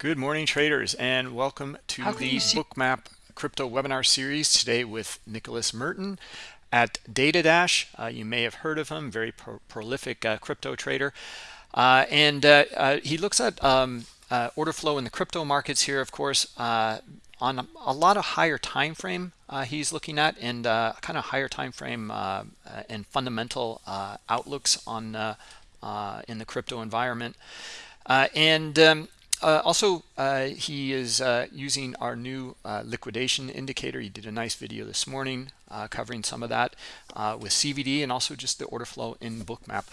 Good morning, traders, and welcome to the Bookmap Crypto Webinar Series today with Nicholas Merten at DataDash. Uh, you may have heard of him, very pro prolific uh, crypto trader. Uh, and uh, uh, he looks at um, uh, order flow in the crypto markets here, of course, on a lot of higher time frame he's looking at and kind of higher time frame and fundamental outlooks on in the crypto environment. and um, uh, also, uh, he is uh, using our new uh, liquidation indicator. He did a nice video this morning uh, covering some of that uh, with CVD and also just the order flow in Bookmap.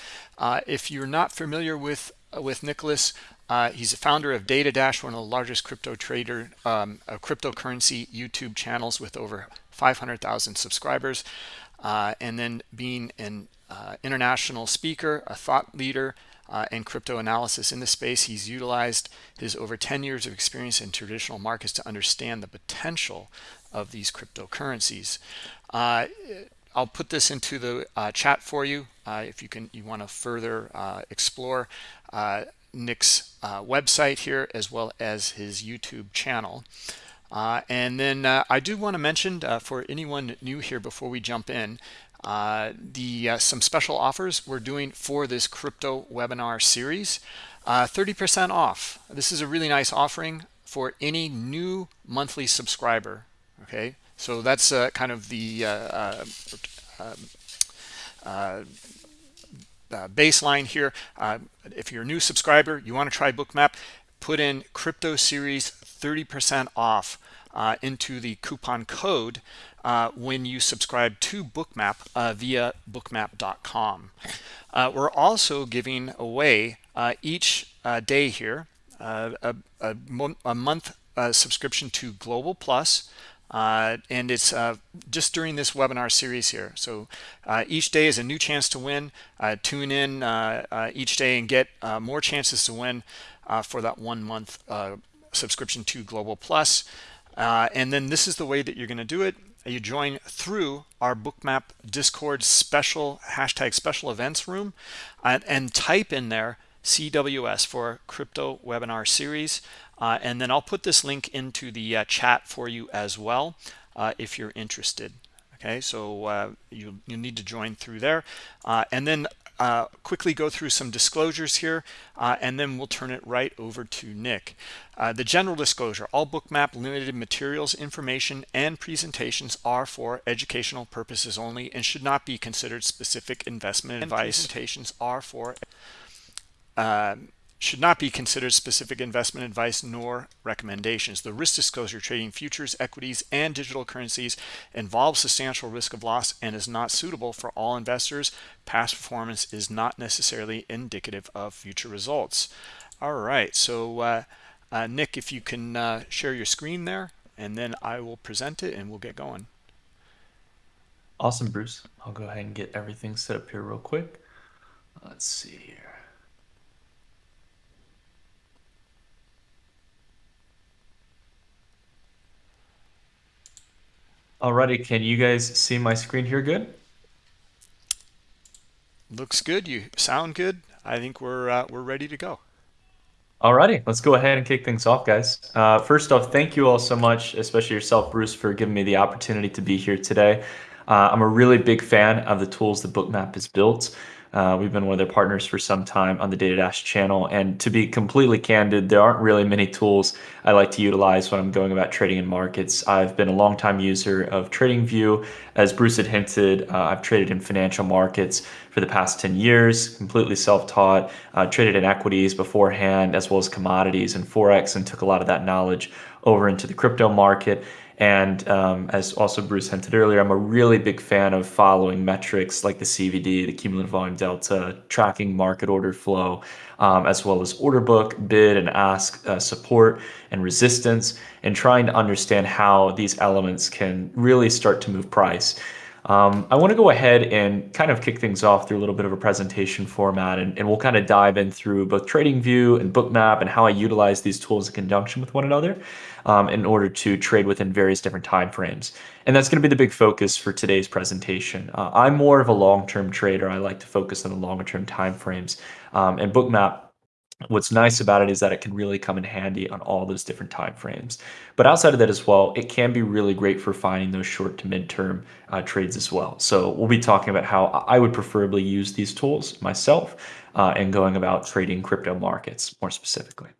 if you're not familiar with with Nicholas, he's a founder of Data Dash, one of the largest crypto trader, um, cryptocurrency YouTube channels with over 500,000 subscribers. and then being an international speaker, a thought leader, uh, and crypto analysis in the space. He's utilized his over 10 years of experience in traditional markets to understand the potential of these cryptocurrencies. Uh, I'll put this into the uh, chat for you uh, if you can you want to further uh, explore uh, Nick's website here as well as his YouTube channel. and then I do want to mention for anyone new here before we jump in, uh, the uh, some special offers we're doing for this crypto webinar series. 30% uh, off. This is a really nice offering for any new monthly subscriber okay? So that's uh, kind of the uh, baseline here. If you're a new subscriber you want to try bookmap put in crypto series 30% off into the coupon code uh, when you subscribe to Bookmap uh, via bookmap.com. Uh, we're also giving away uh, each uh, day here uh, a, a, a, month subscription to Global plus. Plus, and it's just during this webinar series here. So each day is a new chance to win. tune in each day and get more chances to win for that one month subscription to Global Plus. and then this is the way that you're going to do it you join through our bookmap discord special hashtag special events room and, and type in there cws for crypto webinar series. Uh, and then i'll put this link into the uh, chat for you as well uh, if you're interested. Okay so uh, you you need to join through there. Uh, and then uh, quickly go through some disclosures here, uh, and then we'll turn it right over to Nick. Uh, the general disclosure, all bookmap limited materials, information, and presentations are for educational purposes only and should not be considered specific investment advice. Presentations are for um, should not be considered specific investment advice nor recommendations. The risk disclosure trading futures, equities, and digital currencies involves substantial risk of loss and is not suitable for all investors. Past performance is not necessarily indicative of future results. All right, so uh, uh, Nick, if you can uh, share your screen there, and then I will present it and we'll get going. Awesome, Bruce. I'll go ahead and get everything set up here real quick. Let's see here. Alrighty, can you guys see my screen here good? Looks good. You sound good. I think we're uh, we're ready to go. Alrighty, let's go ahead and kick things off, guys. Uh, first off, thank you all so much, especially yourself, Bruce, for giving me the opportunity to be here today. Uh, I'm a really big fan of the tools that Bookmap has built. Uh, we've been one of their partners for some time on the Data Dash channel. And to be completely candid, there aren't really many tools I like to utilize when I'm going about trading in markets. I've been a longtime user of TradingView. As Bruce had hinted, uh, I've traded in financial markets for the past 10 years, completely self-taught, uh, traded in equities beforehand, as well as commodities and Forex, and took a lot of that knowledge over into the crypto market. And um, as also Bruce hinted earlier, I'm a really big fan of following metrics like the CVD, the cumulative volume delta, tracking market order flow, um, as well as order book, bid and ask uh, support and resistance, and trying to understand how these elements can really start to move price. Um, I want to go ahead and kind of kick things off through a little bit of a presentation format, and, and we'll kind of dive in through both TradingView and Bookmap and how I utilize these tools in conjunction with one another um, in order to trade within various different time frames. And that's going to be the big focus for today's presentation. Uh, I'm more of a long-term trader. I like to focus on the longer-term time frames, um, and Bookmap What's nice about it is that it can really come in handy on all those different time frames. But outside of that as well, it can be really great for finding those short to midterm uh, trades as well. So we'll be talking about how I would preferably use these tools myself uh, and going about trading crypto markets more specifically.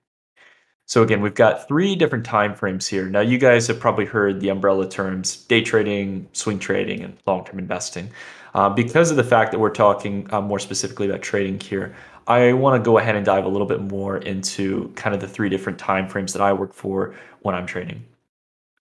So again, we've got three different time frames here. Now you guys have probably heard the umbrella terms day trading, swing trading, and long-term investing. Uh, because of the fact that we're talking uh, more specifically about trading here, I want to go ahead and dive a little bit more into kind of the three different time frames that I work for when I'm trading.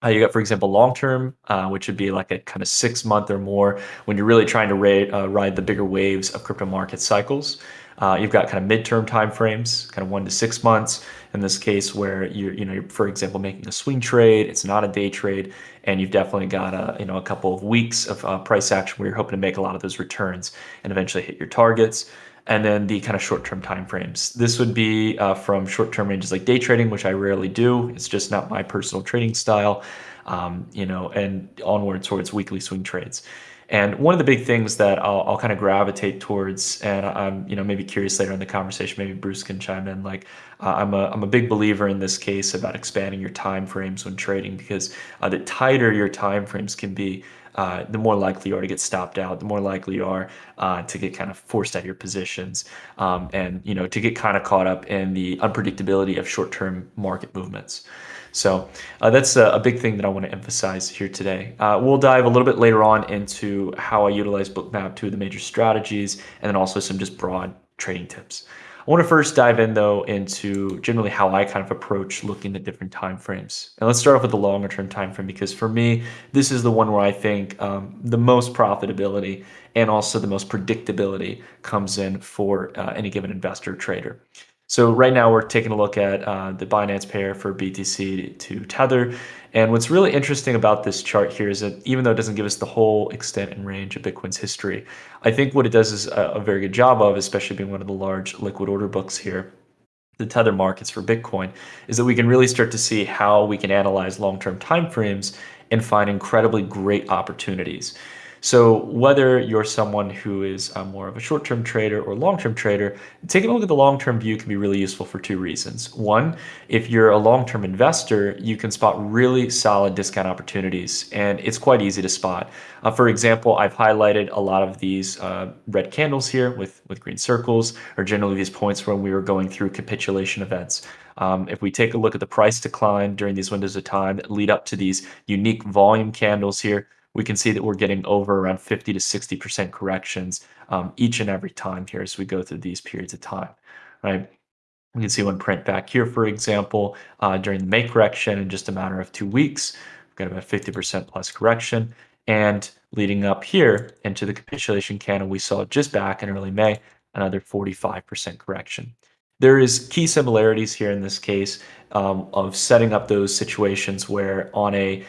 Uh, you got, for example, long term, uh, which would be like a kind of six month or more when you're really trying to uh, ride the bigger waves of crypto market cycles. Uh, you've got kind of midterm time frames, kind of one to six months. In this case, where you're, you know, you're, for example, making a swing trade, it's not a day trade, and you've definitely got a, you know, a couple of weeks of uh, price action where you're hoping to make a lot of those returns and eventually hit your targets and then the kind of short-term time frames. This would be uh, from short-term ranges like day trading, which I rarely do. It's just not my personal trading style, um, you know, and onward towards weekly swing trades. And one of the big things that I'll, I'll kind of gravitate towards, and I'm you know maybe curious later in the conversation, maybe Bruce can chime in. Like uh, I'm a I'm a big believer in this case about expanding your time frames when trading because uh, the tighter your time frames can be, uh, the more likely you are to get stopped out, the more likely you are uh, to get kind of forced out of your positions, um, and you know to get kind of caught up in the unpredictability of short-term market movements. So uh, that's a, a, big thing that I want to emphasize here today. Uh, we'll dive a little bit later on into how I utilize Bookmap, two of the major strategies, and then also some just broad trading tips. I want to first dive in though into generally how I kind of approach looking at different time frames. And let's start off with the longer term time frame because for me, this is the one where I think um, the most profitability and also the most predictability comes in for uh, any given investor trader. So right now we're taking a look at uh, the Binance pair for BTC to Tether. And what's really interesting about this chart here is that even though it doesn't give us the whole extent and range of Bitcoin's history, I think what it does is a, a very good job of, especially being one of the large liquid order books here, the tether markets for Bitcoin, is that we can really start to see how we can analyze long-term timeframes and find incredibly great opportunities. So whether you're someone who is uh, more of a short-term trader or long-term trader, taking a look at the long-term view can be really useful for two reasons. One, if you're a long-term investor, you can spot really solid discount opportunities, and it's quite easy to spot. Uh, for example, I've highlighted a lot of these uh, red candles here with, with green circles, or generally these points when we were going through capitulation events. Um, if we take a look at the price decline during these windows of time that lead up to these unique volume candles here, we can see that we're getting over around 50 to 60% corrections um, each and every time here as we go through these periods of time, right? We can see one print back here, for example, uh, during the May correction in just a matter of two weeks, we've got about 50% plus correction. And leading up here into the capitulation candle we saw just back in early May, another 45% correction. There is key similarities here in this case um, of setting up those situations where on a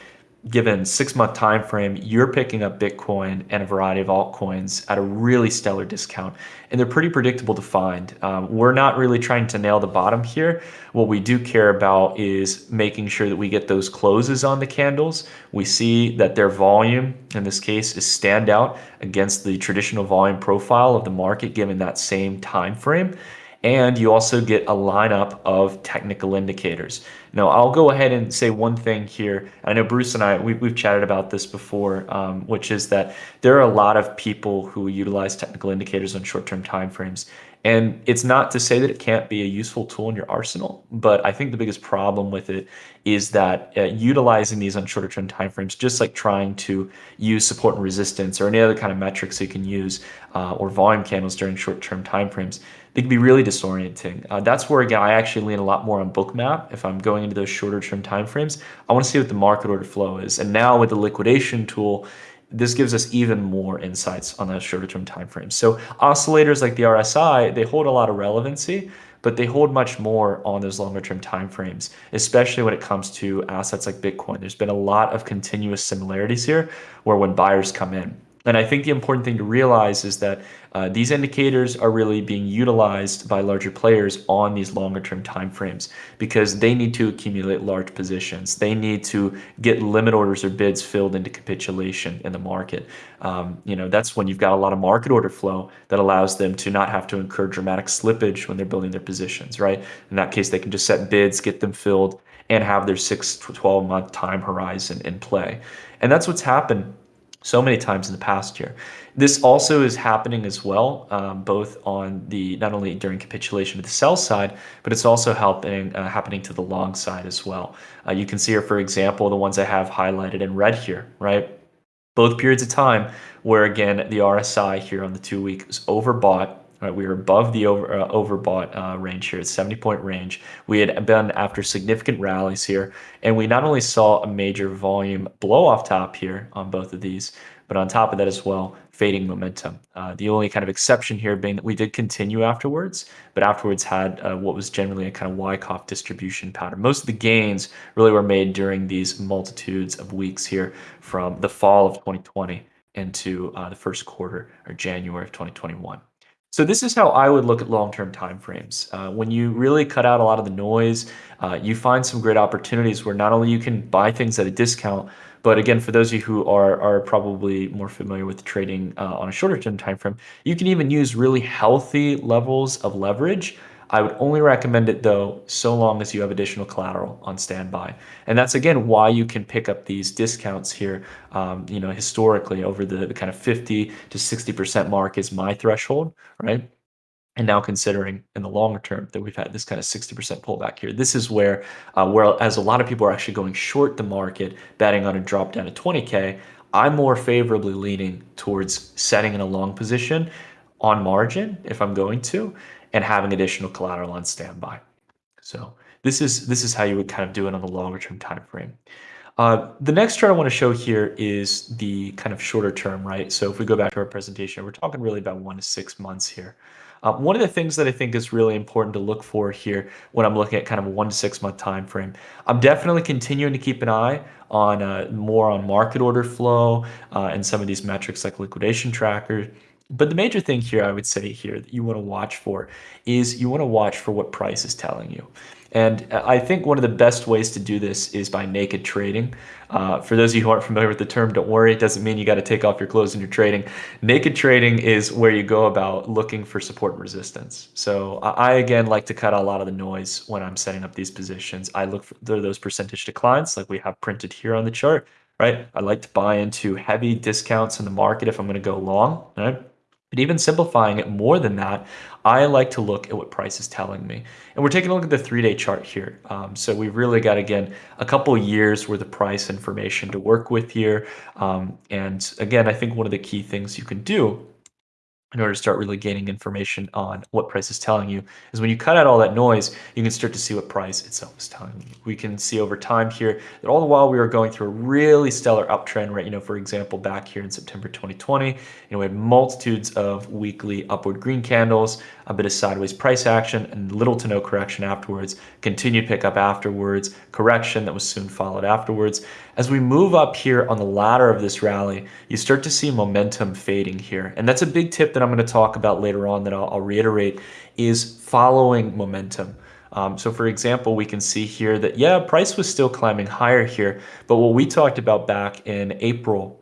given six month time frame, you're picking up Bitcoin and a variety of altcoins at a really stellar discount. And they're pretty predictable to find. Um, we're not really trying to nail the bottom here. What we do care about is making sure that we get those closes on the candles. We see that their volume, in this case, is stand out against the traditional volume profile of the market given that same time frame and you also get a lineup of technical indicators. Now, I'll go ahead and say one thing here. I know Bruce and I, we've, we've chatted about this before, um, which is that there are a lot of people who utilize technical indicators on short-term timeframes. And it's not to say that it can't be a useful tool in your arsenal, but I think the biggest problem with it is that uh, utilizing these on shorter term timeframes, just like trying to use support and resistance or any other kind of metrics you can use uh, or volume candles during short term timeframes, they can be really disorienting. Uh, that's where again I actually lean a lot more on Bookmap if I'm going into those shorter term timeframes. I want to see what the market order flow is, and now with the liquidation tool this gives us even more insights on those shorter term timeframes. So oscillators like the RSI, they hold a lot of relevancy, but they hold much more on those longer term timeframes, especially when it comes to assets like Bitcoin. There's been a lot of continuous similarities here where when buyers come in, And I think the important thing to realize is that uh, these indicators are really being utilized by larger players on these longer term timeframes because they need to accumulate large positions. They need to get limit orders or bids filled into capitulation in the market. Um, you know, that's when you've got a lot of market order flow that allows them to not have to incur dramatic slippage when they're building their positions, right? In that case, they can just set bids, get them filled, and have their six to 12 month time horizon in play. And that's what's happened so many times in the past year. This also is happening as well, um, both on the not only during capitulation of the sell side, but it's also helping uh, happening to the long side as well. Uh, you can see here, for example, the ones I have highlighted in red here, right? Both periods of time where again the RSI here on the two week is overbought Right, we were above the over, uh, overbought uh, range here at 70 point range. We had been after significant rallies here, and we not only saw a major volume blow off top here on both of these, but on top of that as well, fading momentum. Uh, the only kind of exception here being that we did continue afterwards, but afterwards had uh, what was generally a kind of Wyckoff distribution pattern. Most of the gains really were made during these multitudes of weeks here from the fall of 2020 into uh, the first quarter or January of 2021. So this is how I would look at long-term timeframes. Uh, when you really cut out a lot of the noise, uh, you find some great opportunities where not only you can buy things at a discount, but again, for those of you who are, are probably more familiar with trading uh, on a shorter term time frame, you can even use really healthy levels of leverage I would only recommend it though, so long as you have additional collateral on standby. And that's again why you can pick up these discounts here. Um, you know, historically over the, the kind of 50 to 60% mark is my threshold, right? And now considering in the longer term that we've had this kind of 60% pullback here, this is where, uh, whereas a lot of people are actually going short the market, betting on a drop down to 20K, I'm more favorably leaning towards setting in a long position on margin if I'm going to, and having additional collateral on standby. So this is this is how you would kind of do it on the longer term time frame. Uh, the next chart I want to show here is the kind of shorter term, right? So if we go back to our presentation, we're talking really about one to six months here. Uh, one of the things that I think is really important to look for here when I'm looking at kind of a one to six month time frame, I'm definitely continuing to keep an eye on uh, more on market order flow uh, and some of these metrics like liquidation tracker but the major thing here, I would say here that you want to watch for is you want to watch for what price is telling you. And I think one of the best ways to do this is by naked trading. Uh, for those of you who aren't familiar with the term, don't worry, it doesn't mean you got to take off your clothes when you're trading. Naked trading is where you go about looking for support and resistance. So I, again, like to cut out a lot of the noise when I'm setting up these positions. I look for those percentage declines like we have printed here on the chart, right? I like to buy into heavy discounts in the market if I'm going to go long, right? But even simplifying it more than that, I like to look at what price is telling me. And we're taking a look at the three-day chart here. Um, so we've really got, again, a couple years worth of price information to work with here. Um, and again, I think one of the key things you can do in order to start really gaining information on what price is telling you is when you cut out all that noise, you can start to see what price itself is telling you. We can see over time here that all the while we were going through a really stellar uptrend, right? You know, for example, back here in September 2020, you know, we had multitudes of weekly upward green candles, a bit of sideways price action and little to no correction afterwards, continued pickup afterwards, correction that was soon followed afterwards. As we move up here on the ladder of this rally, you start to see momentum fading here. And that's a big tip that I'm going to talk about later on that I'll, I'll reiterate is following momentum. Um, so for example, we can see here that, yeah, price was still climbing higher here, but what we talked about back in April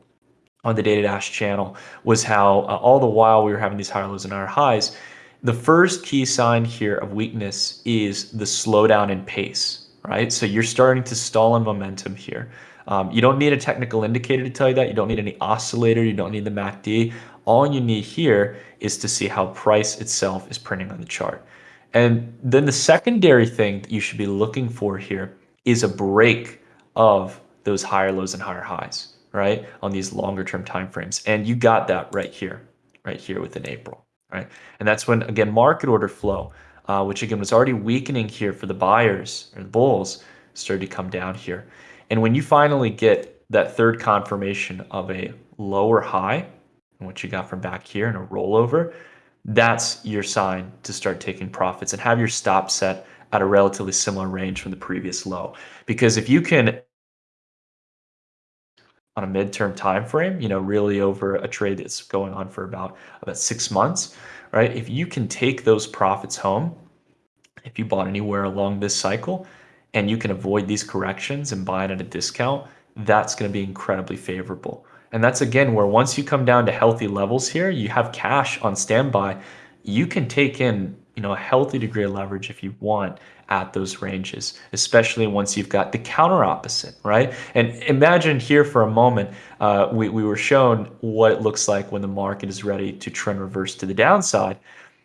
on the Data Dash channel was how uh, all the while we were having these higher lows and higher highs, the first key sign here of weakness is the slowdown in pace, right? So you're starting to stall in momentum here. Um, you don't need a technical indicator to tell you that. You don't need any oscillator. You don't need the MACD. All you need here is to see how price itself is printing on the chart. And then the secondary thing that you should be looking for here is a break of those higher lows and higher highs, right? On these longer term time frames. And you got that right here, right here within April, right? And that's when, again, market order flow, uh, which again was already weakening here for the buyers or the bulls, started to come down here. And when you finally get that third confirmation of a lower high, and what you got from back here and a rollover, that's your sign to start taking profits and have your stop set at a relatively similar range from the previous low. Because if you can on a midterm time frame, you know, really over a trade that's going on for about about six months, right? If you can take those profits home, if you bought anywhere along this cycle, and you can avoid these corrections and buy it at a discount, that's going to be incredibly favorable. And that's again where once you come down to healthy levels here, you have cash on standby, you can take in, you know, a healthy degree of leverage if you want at those ranges, especially once you've got the counter opposite, right? And imagine here for a moment, uh, we, we were shown what it looks like when the market is ready to trend reverse to the downside.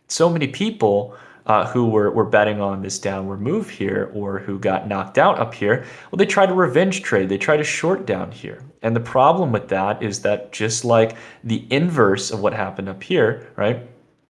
So many people uh, who were, were betting on this downward move here or who got knocked out up here, well, they try to revenge trade. They try to short down here. And the problem with that is that just like the inverse of what happened up here, right?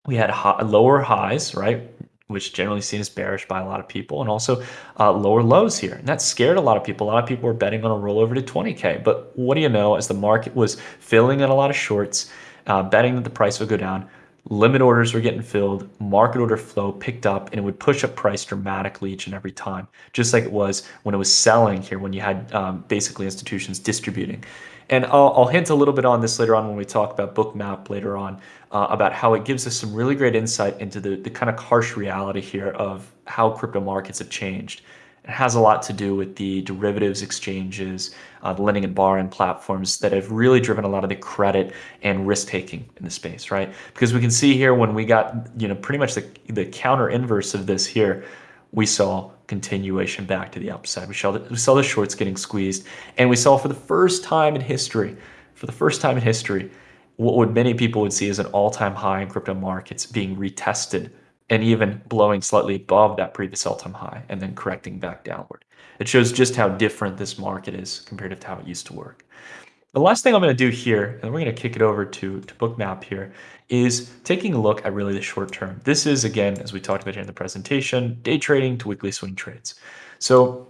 We had high, lower highs, right? which generally seen as bearish by a lot of people, and also uh, lower lows here. And that scared a lot of people. A lot of people were betting on a rollover to 20K. But what do you know, as the market was filling in a lot of shorts, uh, betting that the price would go down, limit orders were getting filled, market order flow picked up, and it would push up price dramatically each and every time, just like it was when it was selling here, when you had um, basically institutions distributing. And I'll, I'll, hint a little bit on this later on when we talk about Bookmap later on, uh, about how it gives us some really great insight into the, the kind of harsh reality here of how crypto markets have changed. It has a lot to do with the derivatives exchanges, uh, the lending and borrowing platforms that have really driven a lot of the credit and risk taking in the space, right? Because we can see here when we got, you know, pretty much the, the counter inverse of this here, we saw continuation back to the upside. We saw, the, we saw the shorts getting squeezed, and we saw for the first time in history, for the first time in history, what would many people would see as an all-time high in crypto markets being retested and even blowing slightly above that previous all-time high and then correcting back downward. It shows just how different this market is compared to how it used to work. The last thing I'm going to do here, and we're going to kick it over to, to Bookmap here, is taking a look at really the short term. This is, again, as we talked about here in the presentation, day trading to weekly swing trades. So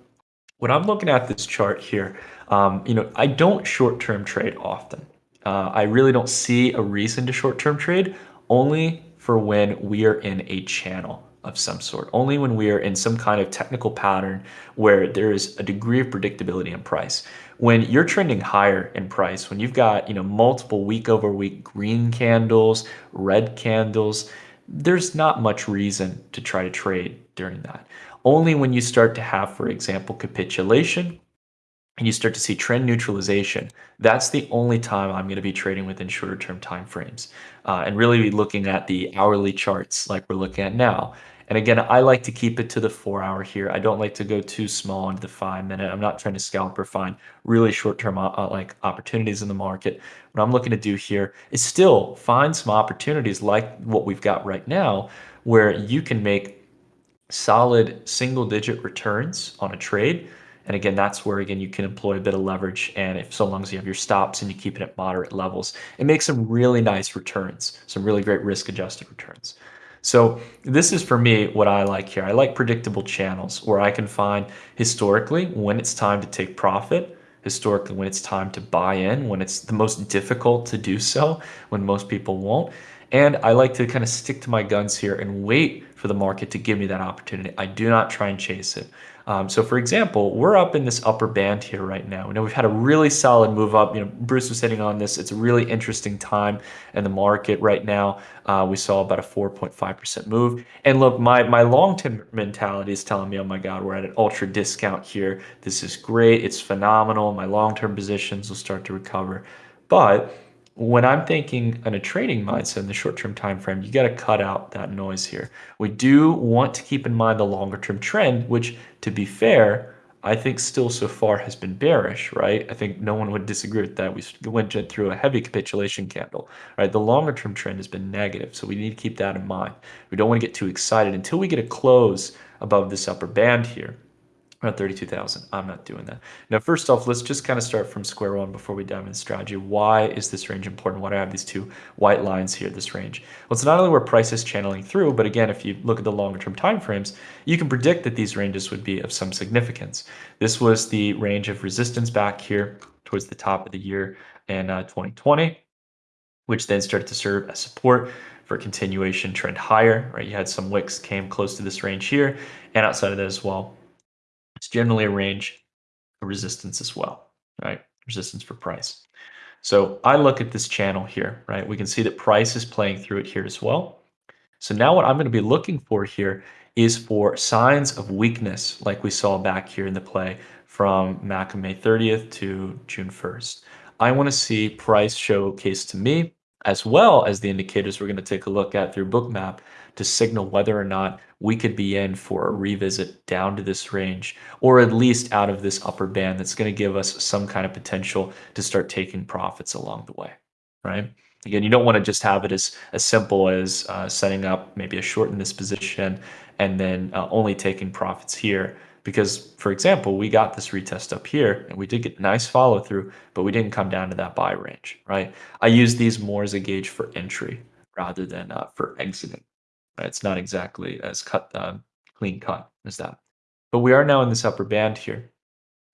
when I'm looking at this chart here, um, you know, I don't short-term trade often. Uh, I really don't see a reason to short-term trade, only for when we are in a channel of some sort, only when we are in some kind of technical pattern where there is a degree of predictability in price. When you're trending higher in price, when you've got you know multiple week over week green candles, red candles, there's not much reason to try to trade during that. Only when you start to have, for example, capitulation and you start to see trend neutralization, that's the only time I'm going to be trading within shorter term time frames uh, and really looking at the hourly charts like we're looking at now. And again, I like to keep it to the four hour here. I don't like to go too small into the five minute. I'm not trying to scalp or find really short term uh, uh, like opportunities in the market. What I'm looking to do here is still find some opportunities like what we've got right now, where you can make solid single digit returns on a trade and again, that's where again you can employ a bit of leverage. And if so long as you have your stops and you keep it at moderate levels, it makes some really nice returns, some really great risk adjusted returns. So this is for me what I like here. I like predictable channels where I can find historically when it's time to take profit, historically when it's time to buy in, when it's the most difficult to do so, when most people won't. And I like to kind of stick to my guns here and wait for the market to give me that opportunity. I do not try and chase it. Um, so for example, we're up in this upper band here right now. You know, we've had a really solid move up. You know, Bruce was sitting on this. It's a really interesting time in the market right now. Uh, we saw about a 4.5% move. And look, my, my long-term mentality is telling me, oh my God, we're at an ultra discount here. This is great. It's phenomenal. My long-term positions will start to recover. But when I'm thinking in a trading mindset in the short-term time frame, you got to cut out that noise here. We do want to keep in mind the longer-term trend, which, to be fair, I think still so far has been bearish, right? I think no one would disagree with that. We went through a heavy capitulation candle, right? The longer-term trend has been negative, so we need to keep that in mind. We don't want to get too excited until we get a close above this upper band here around 32,000. I'm not doing that. Now, first off, let's just kind of start from square one before we dive into strategy. Why is this range important? Why do I have these two white lines here, this range? Well, it's not only where price is channeling through, but again, if you look at the longer term time frames, you can predict that these ranges would be of some significance. This was the range of resistance back here towards the top of the year in uh, 2020, which then started to serve as support for continuation trend higher, right? You had some wicks came close to this range here, and outside of that as well, it's generally a range of resistance as well, right? resistance for price. So I look at this channel here, right? We can see that price is playing through it here as well. So now what I'm going to be looking for here is for signs of weakness like we saw back here in the play from MACD May 30th to June 1st. I want to see price showcase to me as well as the indicators we're going to take a look at through bookmap to signal whether or not we could be in for a revisit down to this range or at least out of this upper band that's going to give us some kind of potential to start taking profits along the way, right? Again, you don't want to just have it as, as simple as uh, setting up maybe a short in this position and then uh, only taking profits here. Because, for example, we got this retest up here and we did get nice follow through, but we didn't come down to that buy range, right? I use these more as a gauge for entry rather than uh, for exiting. Right? It's not exactly as cut uh, clean cut as that. But we are now in this upper band here.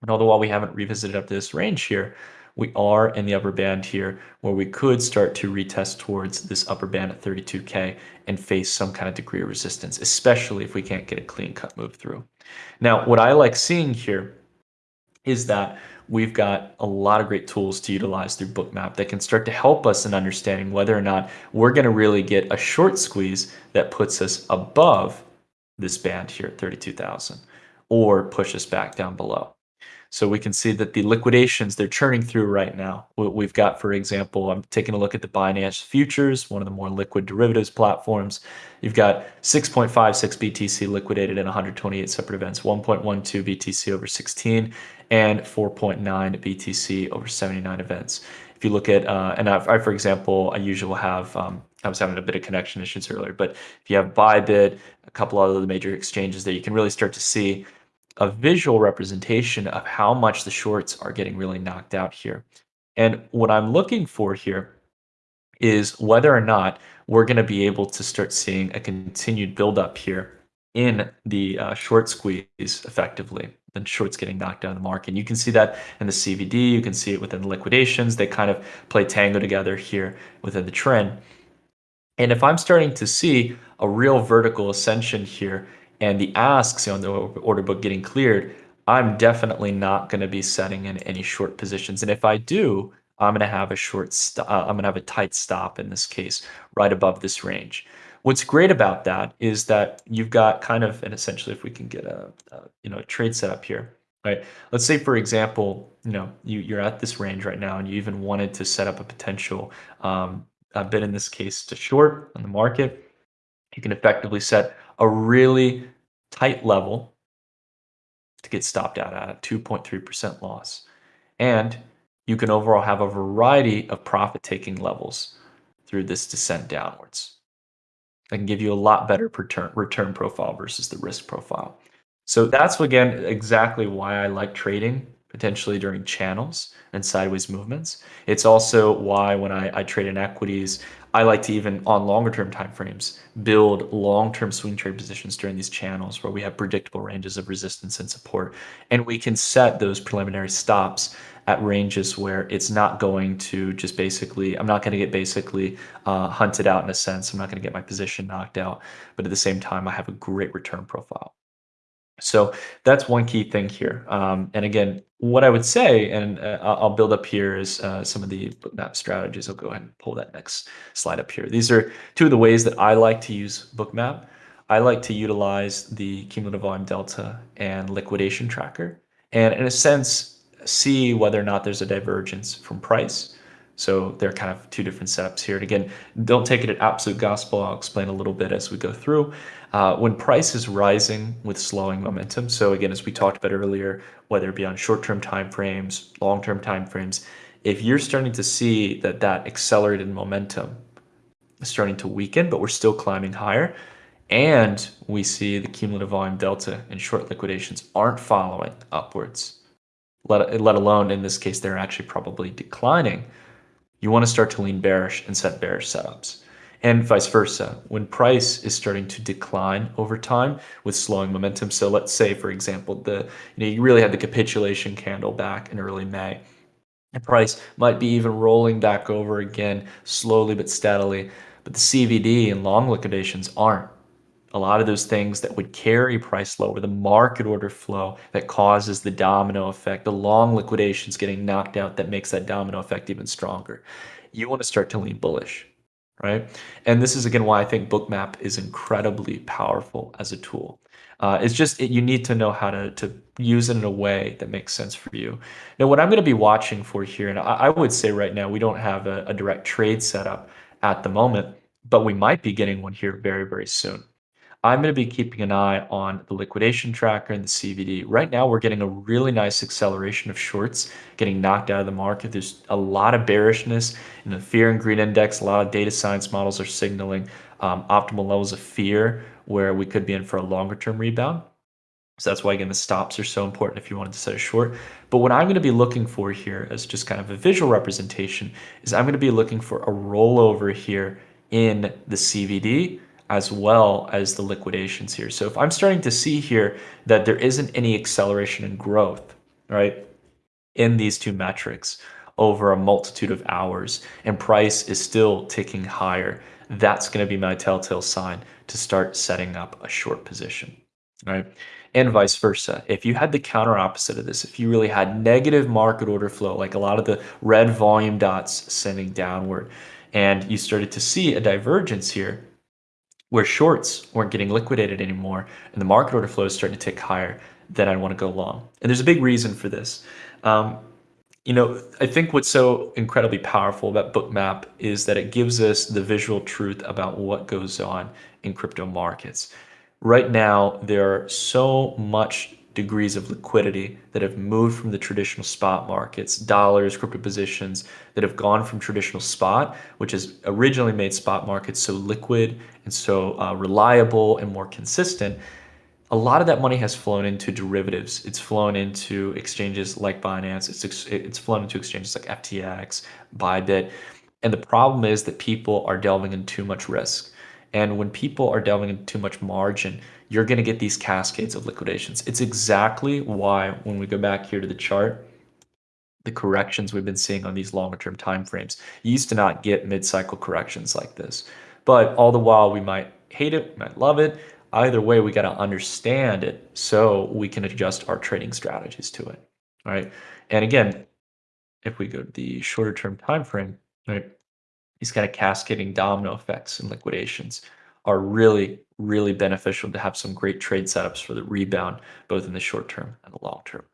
And although while we haven't revisited up to this range here, we are in the upper band here where we could start to retest towards this upper band at 32K and face some kind of degree of resistance, especially if we can't get a clean cut move through. Now, what I like seeing here is that we've got a lot of great tools to utilize through Bookmap that can start to help us in understanding whether or not we're going to really get a short squeeze that puts us above this band here at 32,000 or push us back down below. So we can see that the liquidations, they're churning through right now. We've got, for example, I'm taking a look at the Binance Futures, one of the more liquid derivatives platforms. You've got 6.56 BTC liquidated in 128 separate events, 1.12 BTC over 16, and 4.9 BTC over 79 events. If you look at, uh, and I, I, for example, I usually have, um, I was having a bit of connection issues earlier, but if you have Bybit, a couple other major exchanges there, you can really start to see a visual representation of how much the shorts are getting really knocked out here. And what I'm looking for here is whether or not we're going to be able to start seeing a continued buildup here in the uh, short squeeze effectively then shorts getting knocked out of the market. You can see that in the CVD, you can see it within the liquidations. They kind of play tango together here within the trend. And if I'm starting to see a real vertical ascension here and the asks on the order book getting cleared, I'm definitely not going to be setting in any short positions. And if I do, I'm going to have a short, uh, I'm going to have a tight stop in this case, right above this range. What's great about that is that you've got kind of, and essentially, if we can get a, a you know a trade setup here, right? Let's say, for example, you know you you're at this range right now, and you even wanted to set up a potential um, a bid in this case to short on the market. You can effectively set a really tight level to get stopped out at a 2.3% loss. And you can overall have a variety of profit taking levels through this descent downwards. That can give you a lot better return, return profile versus the risk profile. So that's again exactly why I like trading potentially during channels and sideways movements. It's also why when I, I trade in equities, I like to even on longer term timeframes build long term swing trade positions during these channels where we have predictable ranges of resistance and support. And we can set those preliminary stops at ranges where it's not going to just basically, I'm not going to get basically uh, hunted out in a sense. I'm not going to get my position knocked out. But at the same time, I have a great return profile. So that's one key thing here. Um, and again, what I would say, and uh, I'll build up here is uh, some of the bookmap strategies. I'll go ahead and pull that next slide up here. These are two of the ways that I like to use bookmap. I like to utilize the cumulative volume delta and liquidation tracker. And in a sense, see whether or not there's a divergence from price. So they're kind of two different setups here. And again, don't take it at absolute gospel. I'll explain a little bit as we go through. Uh, when price is rising with slowing momentum, so again, as we talked about earlier, whether it be on short-term time frames, long-term time frames, if you're starting to see that that accelerated momentum is starting to weaken, but we're still climbing higher, and we see the cumulative volume delta and short liquidations aren't following upwards, let, let alone in this case, they're actually probably declining, you want to start to lean bearish and set bearish setups and vice versa. When price is starting to decline over time with slowing momentum, so let's say, for example, the you know you really had the capitulation candle back in early May. The price might be even rolling back over again slowly but steadily, but the CVD and long liquidations aren't. A lot of those things that would carry price lower, the market order flow that causes the domino effect, the long liquidations getting knocked out that makes that domino effect even stronger. You want to start to lean bullish, right? And this is again why I think Bookmap is incredibly powerful as a tool. Uh, it's just it, you need to know how to, to use it in a way that makes sense for you. Now, what I'm going to be watching for here, and I, I would say right now we don't have a, a direct trade setup at the moment, but we might be getting one here very, very soon. I'm going to be keeping an eye on the liquidation tracker and the CVD. Right now, we're getting a really nice acceleration of shorts getting knocked out of the market. There's a lot of bearishness in the fear and greed index. A lot of data science models are signaling um, optimal levels of fear where we could be in for a longer term rebound. So that's why, again, the stops are so important if you wanted to set a short. But what I'm going to be looking for here as just kind of a visual representation is I'm going to be looking for a rollover here in the CVD as well as the liquidations here. So if I'm starting to see here that there isn't any acceleration in growth, right, in these two metrics over a multitude of hours and price is still ticking higher, that's going to be my telltale sign to start setting up a short position, right? And vice versa. If you had the counter opposite of this, if you really had negative market order flow, like a lot of the red volume dots sending downward, and you started to see a divergence here, where shorts weren't getting liquidated anymore and the market order flow is starting to tick higher, then I want to go long. And there's a big reason for this. Um, you know, I think what's so incredibly powerful about Bookmap is that it gives us the visual truth about what goes on in crypto markets. Right now, there are so much degrees of liquidity that have moved from the traditional spot markets, dollars, crypto positions that have gone from traditional spot, which has originally made spot markets so liquid and so uh, reliable and more consistent. A lot of that money has flown into derivatives. It's flown into exchanges like Binance. It's it's flown into exchanges like FTX, Bybit, and the problem is that people are delving in too much risk. And when people are delving in too much margin, you're going to get these cascades of liquidations. It's exactly why when we go back here to the chart, the corrections we've been seeing on these longer term time frames, you used to not get mid-cycle corrections like this. But all the while we might hate it, might love it. Either way, we got to understand it so we can adjust our trading strategies to it. All right. And again, if we go to the shorter term time frame, right, these kind of cascading domino effects and liquidations are really, really beneficial to have some great trade setups for the rebound, both in the short term and the long term.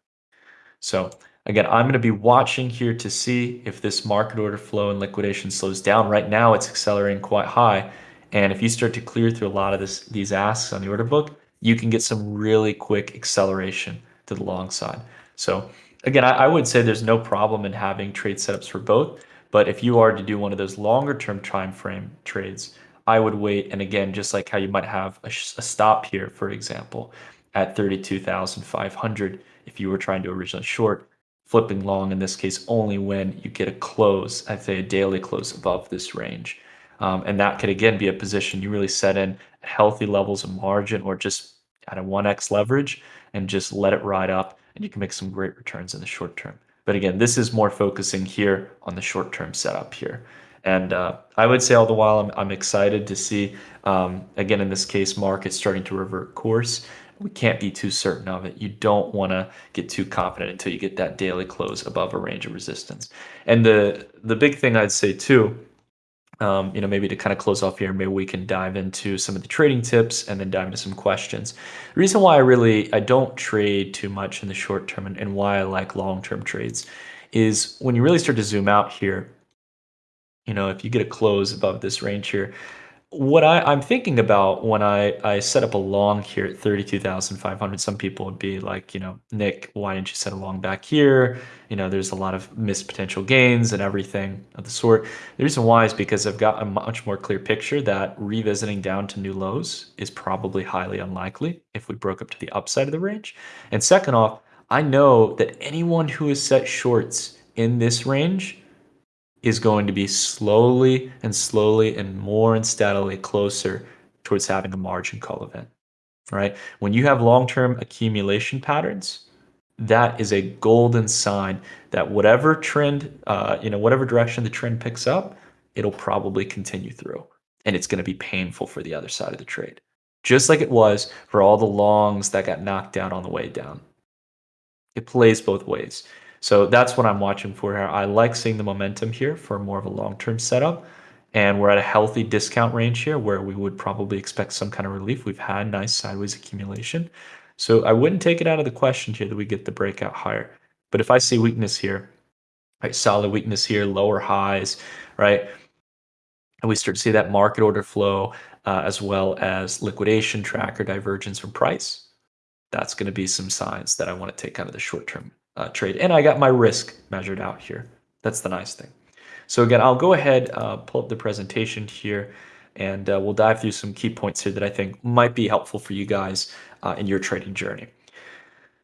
So again, I'm going to be watching here to see if this market order flow and liquidation slows down. Right now, it's accelerating quite high. And if you start to clear through a lot of this, these asks on the order book, you can get some really quick acceleration to the long side. So again, I, I would say there's no problem in having trade setups for both. But if you are to do one of those longer term time frame trades, I would wait. And again, just like how you might have a, a stop here, for example, at 32,500, if you were trying to originally short, flipping long in this case only when you get a close, I'd say a daily close above this range. Um, and that could again be a position you really set in at healthy levels of margin or just at a 1x leverage and just let it ride up and you can make some great returns in the short term. But again, this is more focusing here on the short term setup here. And uh, I would say all the while, I'm, I'm excited to see, um, again, in this case, market starting to revert course. We can't be too certain of it. You don't want to get too confident until you get that daily close above a range of resistance. And the the big thing I'd say too, um, you know, maybe to kind of close off here, maybe we can dive into some of the trading tips and then dive into some questions. The reason why I really I don't trade too much in the short term and, and why I like long term trades is when you really start to zoom out here you know, if you get a close above this range here, what I, am thinking about when I, I set up a long here at 32,500, some people would be like, you know, Nick, why didn't you set a long back here? You know, there's a lot of missed potential gains and everything of the sort. The reason why is because I've got a much more clear picture that revisiting down to new lows is probably highly unlikely if we broke up to the upside of the range. And second off, I know that anyone who has set shorts in this range is going to be slowly and slowly and more and steadily closer towards having a margin call event, right? When you have long-term accumulation patterns, that is a golden sign that whatever trend, uh, you know, whatever direction the trend picks up, it'll probably continue through. And it's going to be painful for the other side of the trade. just like it was for all the longs that got knocked down on the way down. It plays both ways. So that's what I'm watching for here. I like seeing the momentum here for more of a long-term setup. And we're at a healthy discount range here where we would probably expect some kind of relief. We've had nice sideways accumulation. So I wouldn't take it out of the question here that we get the breakout higher. But if I see weakness here, right, solid weakness here, lower highs, right, and we start to see that market order flow uh, as well as liquidation tracker divergence from price, that's going to be some signs that I want to take kind of the short-term uh, trade. And I got my risk measured out here. That's the nice thing. So again, I'll go ahead, uh, pull up the presentation here, and uh, we'll dive through some key points here that I think might be helpful for you guys uh, in your trading journey.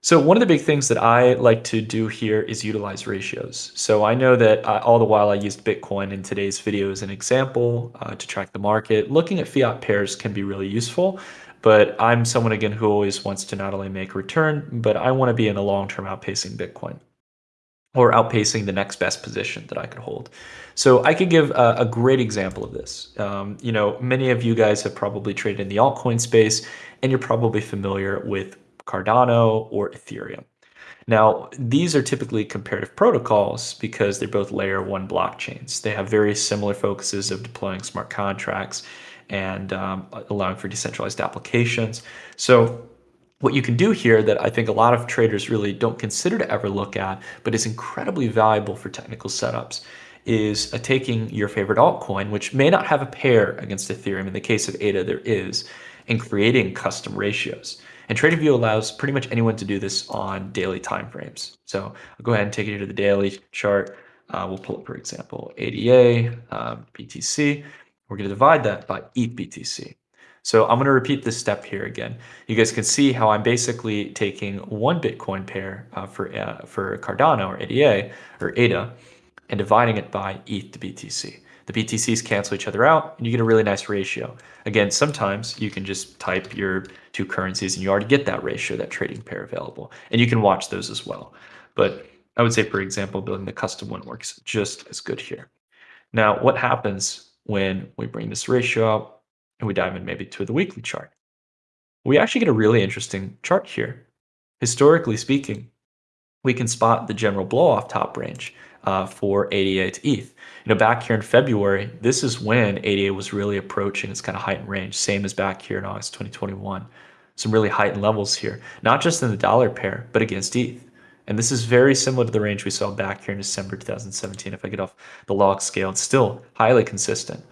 So one of the big things that I like to do here is utilize ratios. So I know that uh, all the while I used Bitcoin in today's video as an example uh, to track the market. Looking at fiat pairs can be really useful, but I'm someone again who always wants to not only make return, but I want to be in the long term outpacing Bitcoin or outpacing the next best position that I could hold. So I could give a, a great example of this. Um, you know, many of you guys have probably traded in the altcoin space, and you're probably familiar with Cardano or Ethereum. Now, these are typically comparative protocols because they're both layer one blockchains. They have very similar focuses of deploying smart contracts and um, allowing for decentralized applications. So what you can do here that I think a lot of traders really don't consider to ever look at, but is incredibly valuable for technical setups, is uh, taking your favorite altcoin, which may not have a pair against Ethereum. In the case of ADA, there is, and creating custom ratios. And TradingView allows pretty much anyone to do this on daily timeframes. So I'll go ahead and take you to the daily chart. Uh, we'll pull up, for example, ADA, um, BTC. We're going to divide that by ETH BTC. So I'm going to repeat this step here again. You guys can see how I'm basically taking one Bitcoin pair uh, for uh, for Cardano or ADA or ADA and dividing it by ETH to BTC. The BTCs cancel each other out and you get a really nice ratio. Again, sometimes you can just type your two currencies and you already get that ratio, that trading pair available. And you can watch those as well. But I would say, for example, building the custom one works just as good here. Now, what happens when we bring this ratio up and we dive in maybe to the weekly chart? We actually get a really interesting chart here. Historically speaking, we can spot the general blow off top range uh, for ADA to ETH. You know, back here in February, this is when ADA was really approaching its kind of heightened range, same as back here in August 2021. Some really heightened levels here, not just in the dollar pair, but against ETH. And this is very similar to the range we saw back here in December 2017. If I get off the log scale, it's still highly consistent.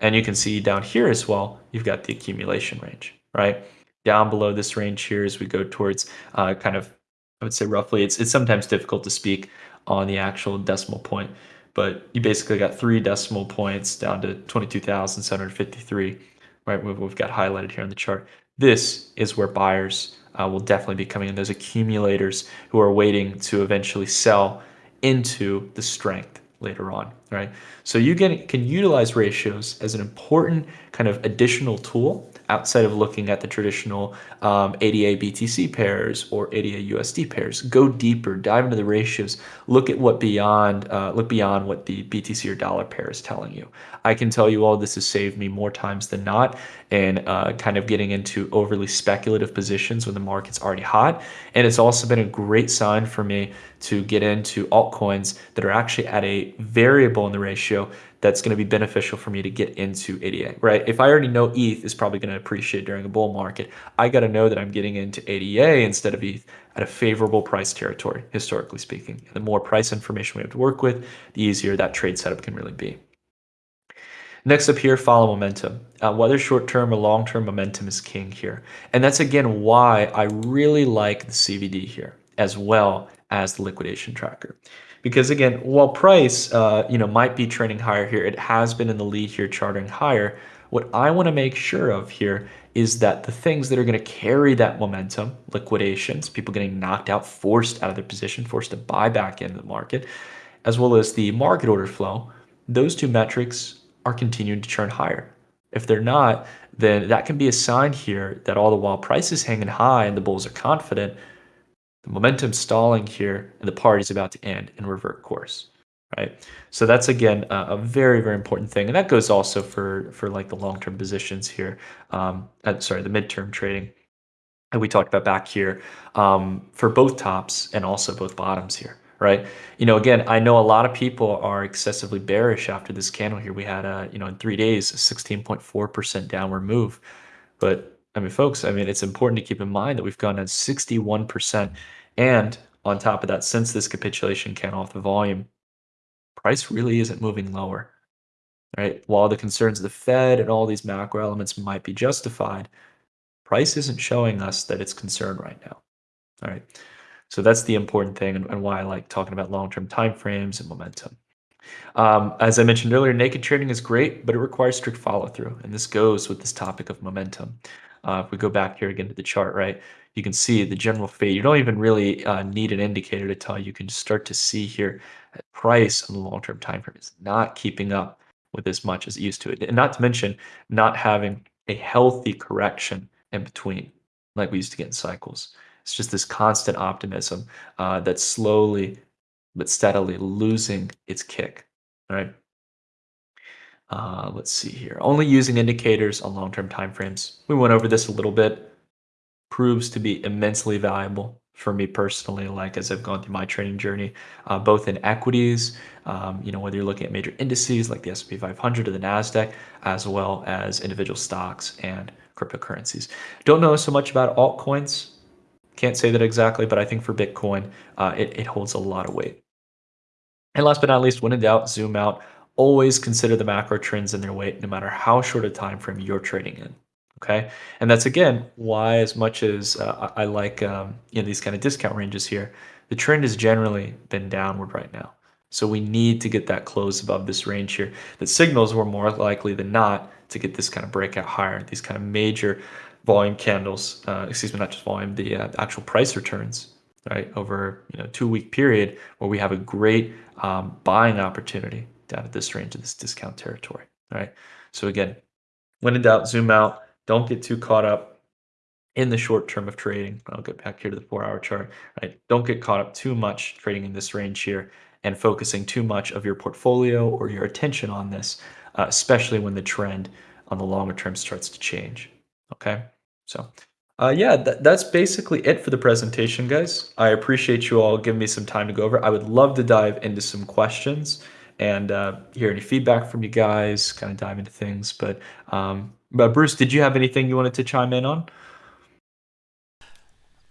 And you can see down here as well, you've got the accumulation range, right? Down below this range here as we go towards uh, kind of, I would say roughly, it's, it's sometimes difficult to speak on the actual decimal point, but you basically got three decimal points down to 22,753, right? We've got highlighted here on the chart. This is where buyers uh, will definitely be coming in. Those accumulators who are waiting to eventually sell into the strength later on, right? So you get, can utilize ratios as an important kind of additional tool outside of looking at the traditional um, ADA BTC pairs or ADA USD pairs. Go deeper, dive into the ratios, look at what beyond, uh, look beyond what the BTC or dollar pair is telling you. I can tell you all this has saved me more times than not and uh, kind of getting into overly speculative positions when the market's already hot. And it's also been a great sign for me to get into altcoins that are actually at a variable in the ratio that's going to be beneficial for me to get into ADA, right? If I already know ETH is probably going to appreciate during a bull market, I got to know that I'm getting into ADA instead of ETH at a favorable price territory, historically speaking. The more price information we have to work with, the easier that trade setup can really be. Next up here, follow momentum. Uh, whether short-term or long-term momentum is king here. And that's again why I really like the CVD here as well as the liquidation tracker. Because again, while price uh, you know might be trending higher here, it has been in the lead here charting higher. What I want to make sure of here is that the things that are going to carry that momentum, liquidations, people getting knocked out, forced out of their position, forced to buy back into the market, as well as the market order flow, those two metrics are continuing to churn higher. If they're not, then that can be a sign here that all the while price is hanging high and the bulls are confident, the momentum stalling here and the party's about to end and revert course. right? So that's again a, a, very very important thing, and that goes also for for like the long term positions here. Um, uh, sorry, the midterm trading that we talked about back here um, for both tops and also both bottoms here, right? You know, again, I know a lot of people are excessively bearish after this candle here. We had a you know in three days a 16.4 percent downward move, but I mean, folks, I mean, it's important to keep in mind that we've gone down 61 percent, and on top of that, since this capitulation candle off the volume, price really isn't moving lower, right? While the concerns of the Fed and all these macro elements might be justified, price isn't showing us that it's concerned right now. All right. So that's the important thing and, and why I like talking about long-term timeframes and momentum. Um, as I mentioned earlier, naked trading is great, but it requires strict follow-through. And this goes with this topic of momentum. Uh, if we go back here again to the chart, right, you can see the general fade. You don't even really uh, need an indicator to tell you. You can start to see here price on the long-term time frame is not keeping up with as much as it used to. And not to mention not having a healthy correction in between, like we used to get in cycles. It's just this constant optimism uh, that's slowly but steadily losing its kick. All right. Uh, let's see here. Only using indicators on long-term timeframes. We went over this a little bit. Proves to be immensely valuable for me personally, like as I've gone through my trading journey, uh, both in equities, um, you know, whether you're looking at major indices like the S&P 500 or the Nasdaq, as well as individual stocks and cryptocurrencies. Don't know so much about altcoins. Can't say that exactly, but I think for Bitcoin, uh, it, it holds a lot of weight. And last but not least, when in doubt, zoom out. Always consider the macro trends in their weight, no matter how short a time frame you're trading in okay? And that's again why as much as uh, i like um, you know these kind of discount ranges here the trend has generally been downward right now. So we need to get that close above this range here that signals we're more likely than not to get this kind of breakout higher these kind of major volume candles uh, excuse me not just volume the uh, actual price returns right over you know two week period where we have a great um, buying opportunity down at this range of this discount territory all right so again when in doubt zoom out don't get too caught up in the short term of trading. I'll get back here to the four hour chart, right? Don't get caught up too much trading in this range here and focusing too much of your portfolio or your attention on this, uh, especially when the trend on the longer term starts to change. Okay. So, uh, yeah, th that's basically it for the presentation, guys. I appreciate you all giving me some time to go over. I would love to dive into some questions and uh, hear any feedback from you guys, kind of dive into things. But um, but Bruce, did you have anything you wanted to chime in on?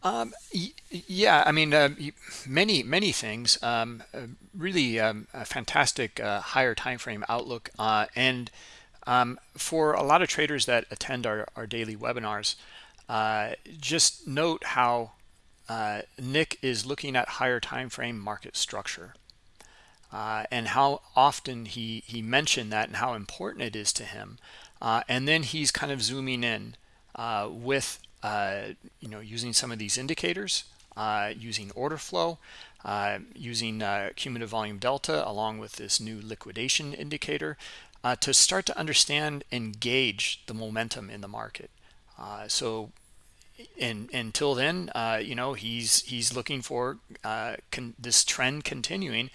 Um, yeah, I mean, uh, many many things. Um, uh, really um, a fantastic uh, higher time frame outlook, uh, and um, for a lot of traders that attend our, our daily webinars, uh, just note how uh, Nick is looking at higher time frame market structure. And how often he he mentioned that and how important it is to him uh, and then he's kind of zooming in uh, with, uh, you know, using some of these indicators, uh, using order flow, uh, using cumulative volume delta, along with this new liquidation indicator to start to understand and gauge the momentum in the market. so and until then uh, you know he's he's looking for uh, this trend continuing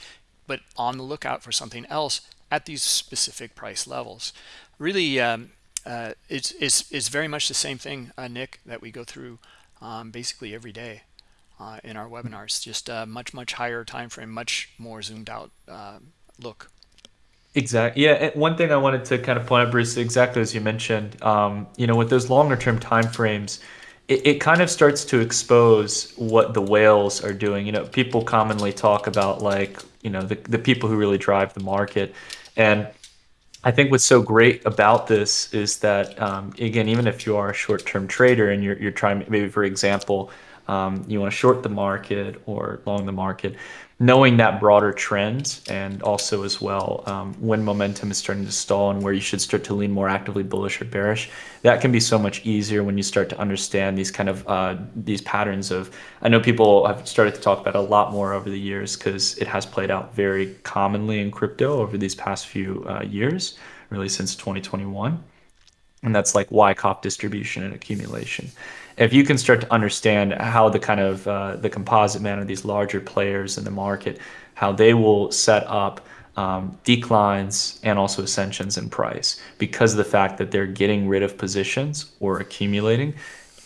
but on the lookout for something else at these specific price levels really um, uh, it's, it's, it's very much the same thing, uh, Nick, that we go through um, basically every day uh, in our webinars. Just a much, much higher time frame, much more zoomed out uh, look. Exactly. Yeah. One thing I wanted to kind of point out, Bruce, exactly as you mentioned, um, you know, with those longer term time frames, it, it kind of starts to expose what the whales are doing. You know, people commonly talk about like, you know, the, the people who really drive the market. And I think what's so great about this is that um, again, even if you are a short-term trader and you're you're trying maybe for example, um, you want to short the market or long the market, knowing that broader trend and also as well um, when momentum is starting to stall and where you should start to lean more actively bullish or bearish that can be so much easier when you start to understand these kind of uh, these patterns of i know people have started to talk about a lot more over the years because it has played out very commonly in crypto over these past few uh, years really since 2021 and that's like Wyckoff distribution and accumulation if you can start to understand how the kind of uh, the composite manner, these larger players in the market, how they will set up um, declines and also ascensions in price because of the fact that they're getting rid of positions or accumulating.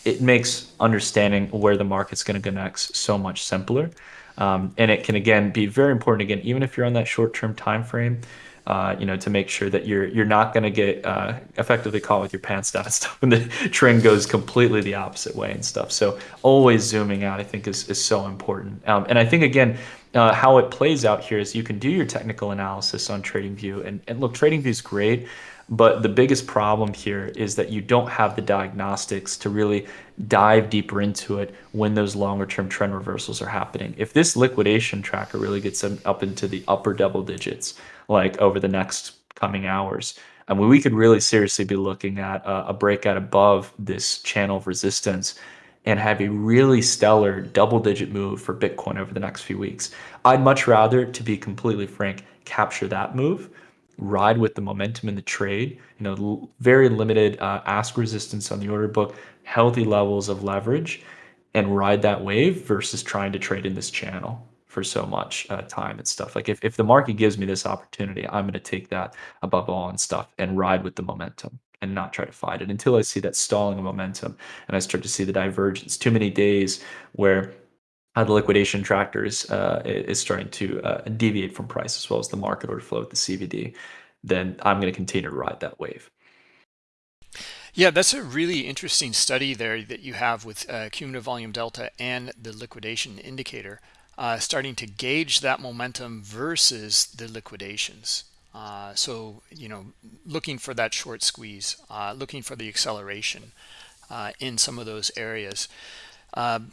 It makes understanding where the market's going to go next so much simpler. Um, and it can again be very important again, even if you're on that short-term time frame, uh, you know, to make sure that you're you're not going to get uh, effectively caught with your pants down and stuff when the trend goes completely the opposite way and stuff. So always zooming out, I think, is is so important. Um, and I think again, uh, how it plays out here is you can do your technical analysis on TradingView, and and look, TradingView is great. But the biggest problem here is that you don't have the diagnostics to really dive deeper into it when those longer term trend reversals are happening. If this liquidation tracker really gets up into the upper double digits, like over the next coming hours, I mean, we could really seriously be looking at a, a breakout above this channel of resistance and have a really stellar double digit move for Bitcoin over the next few weeks. I'd much rather, to be completely frank, capture that move ride with the momentum in the trade. You know, very limited uh, ask resistance on the order book, healthy levels of leverage, and ride that wave versus trying to trade in this channel for so much uh, time and stuff. Like if, if the market gives me this opportunity, I'm going to take that above all and stuff and ride with the momentum and not try to fight it until I see that stalling of momentum and I start to see the divergence. Too many days where uh, the liquidation trackers uh, is starting to uh, deviate from price as well as the market order flow with the CVD, then I'm going to continue to ride that wave. Yeah, that's a really interesting study there that you have with uh, cumulative volume delta and the liquidation indicator, uh, starting to gauge that momentum versus the liquidations. Uh, so, you know, looking for that short squeeze, looking for the acceleration in some of those areas. Um,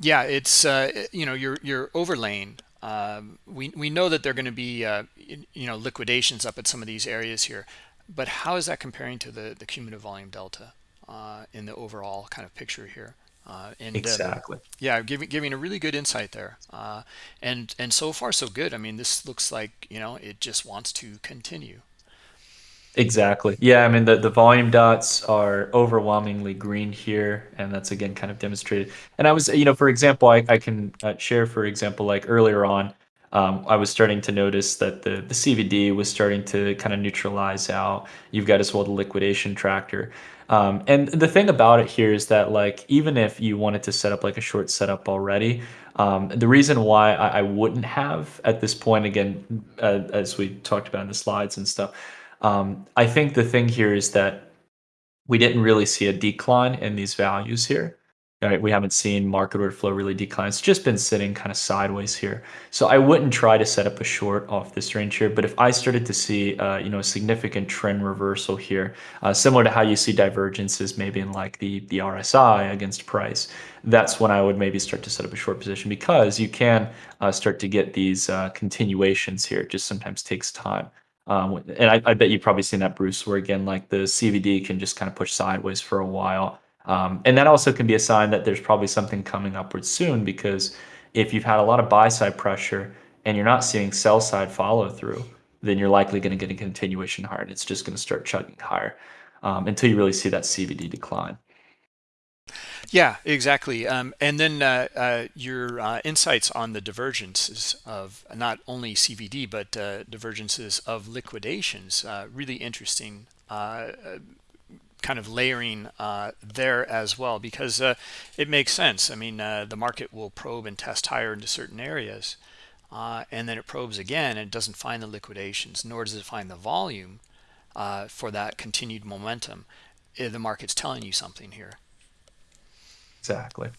yeah, it's uh, you know you're you're overlaying. Um, we we know that they're going to be uh, you know liquidations up at some of these areas here, but how is that comparing to the the cumulative volume delta uh, in the overall kind of picture here? Uh, and exactly, yeah, giving giving a really good insight there, uh, and and so far so good. I mean, this looks like you know it just wants to continue. Exactly. Yeah, I mean, the, the volume dots are overwhelmingly green here, and that's again kind of demonstrated. And I was, you know, for example, I, I can uh, share, for example, like earlier on, um, I was starting to notice that the, the CVD was starting to kind of neutralize out. You've got as well the liquidation tracker. Um, and the thing about it here is that like even if you wanted to set up like a short setup already, um, the reason why I, I, wouldn't have at this point, again, uh, as we talked about in the slides and stuff, um, I think the thing here is that we didn't really see a decline in these values here. Right? We haven't seen market order flow really decline. It's just been sitting kind of sideways here. So I wouldn't try to set up a short off this range here. But if I started to see, uh, you know, a significant trend reversal here, uh, similar to how you see divergences maybe in like the the RSI against price, that's when I would maybe start to set up a short position because you can uh, start to get these uh, continuations here. It just sometimes takes time. Um, and I, I, bet you've probably seen that, Bruce, where again, like the CVD can just kind of push sideways for a while. Um, and that also can be a sign that there's probably something coming upwards soon because if you've had a lot of buy side pressure and you're not seeing sell side follow through, then you're likely going to get a continuation higher and it's just going to start chugging higher um, until you really see that CVD decline. Yeah, exactly. Um, and then uh, uh, your uh, insights on the divergences of not only CVD, but uh, divergences of liquidations, uh, really interesting uh, kind of layering uh, there as well, because uh, it makes sense. I mean, uh, the market will probe and test higher into certain areas, and then it probes again and it doesn't find the liquidations, nor does it find the volume for that continued momentum. Eh, the market's telling you something here. Exactly.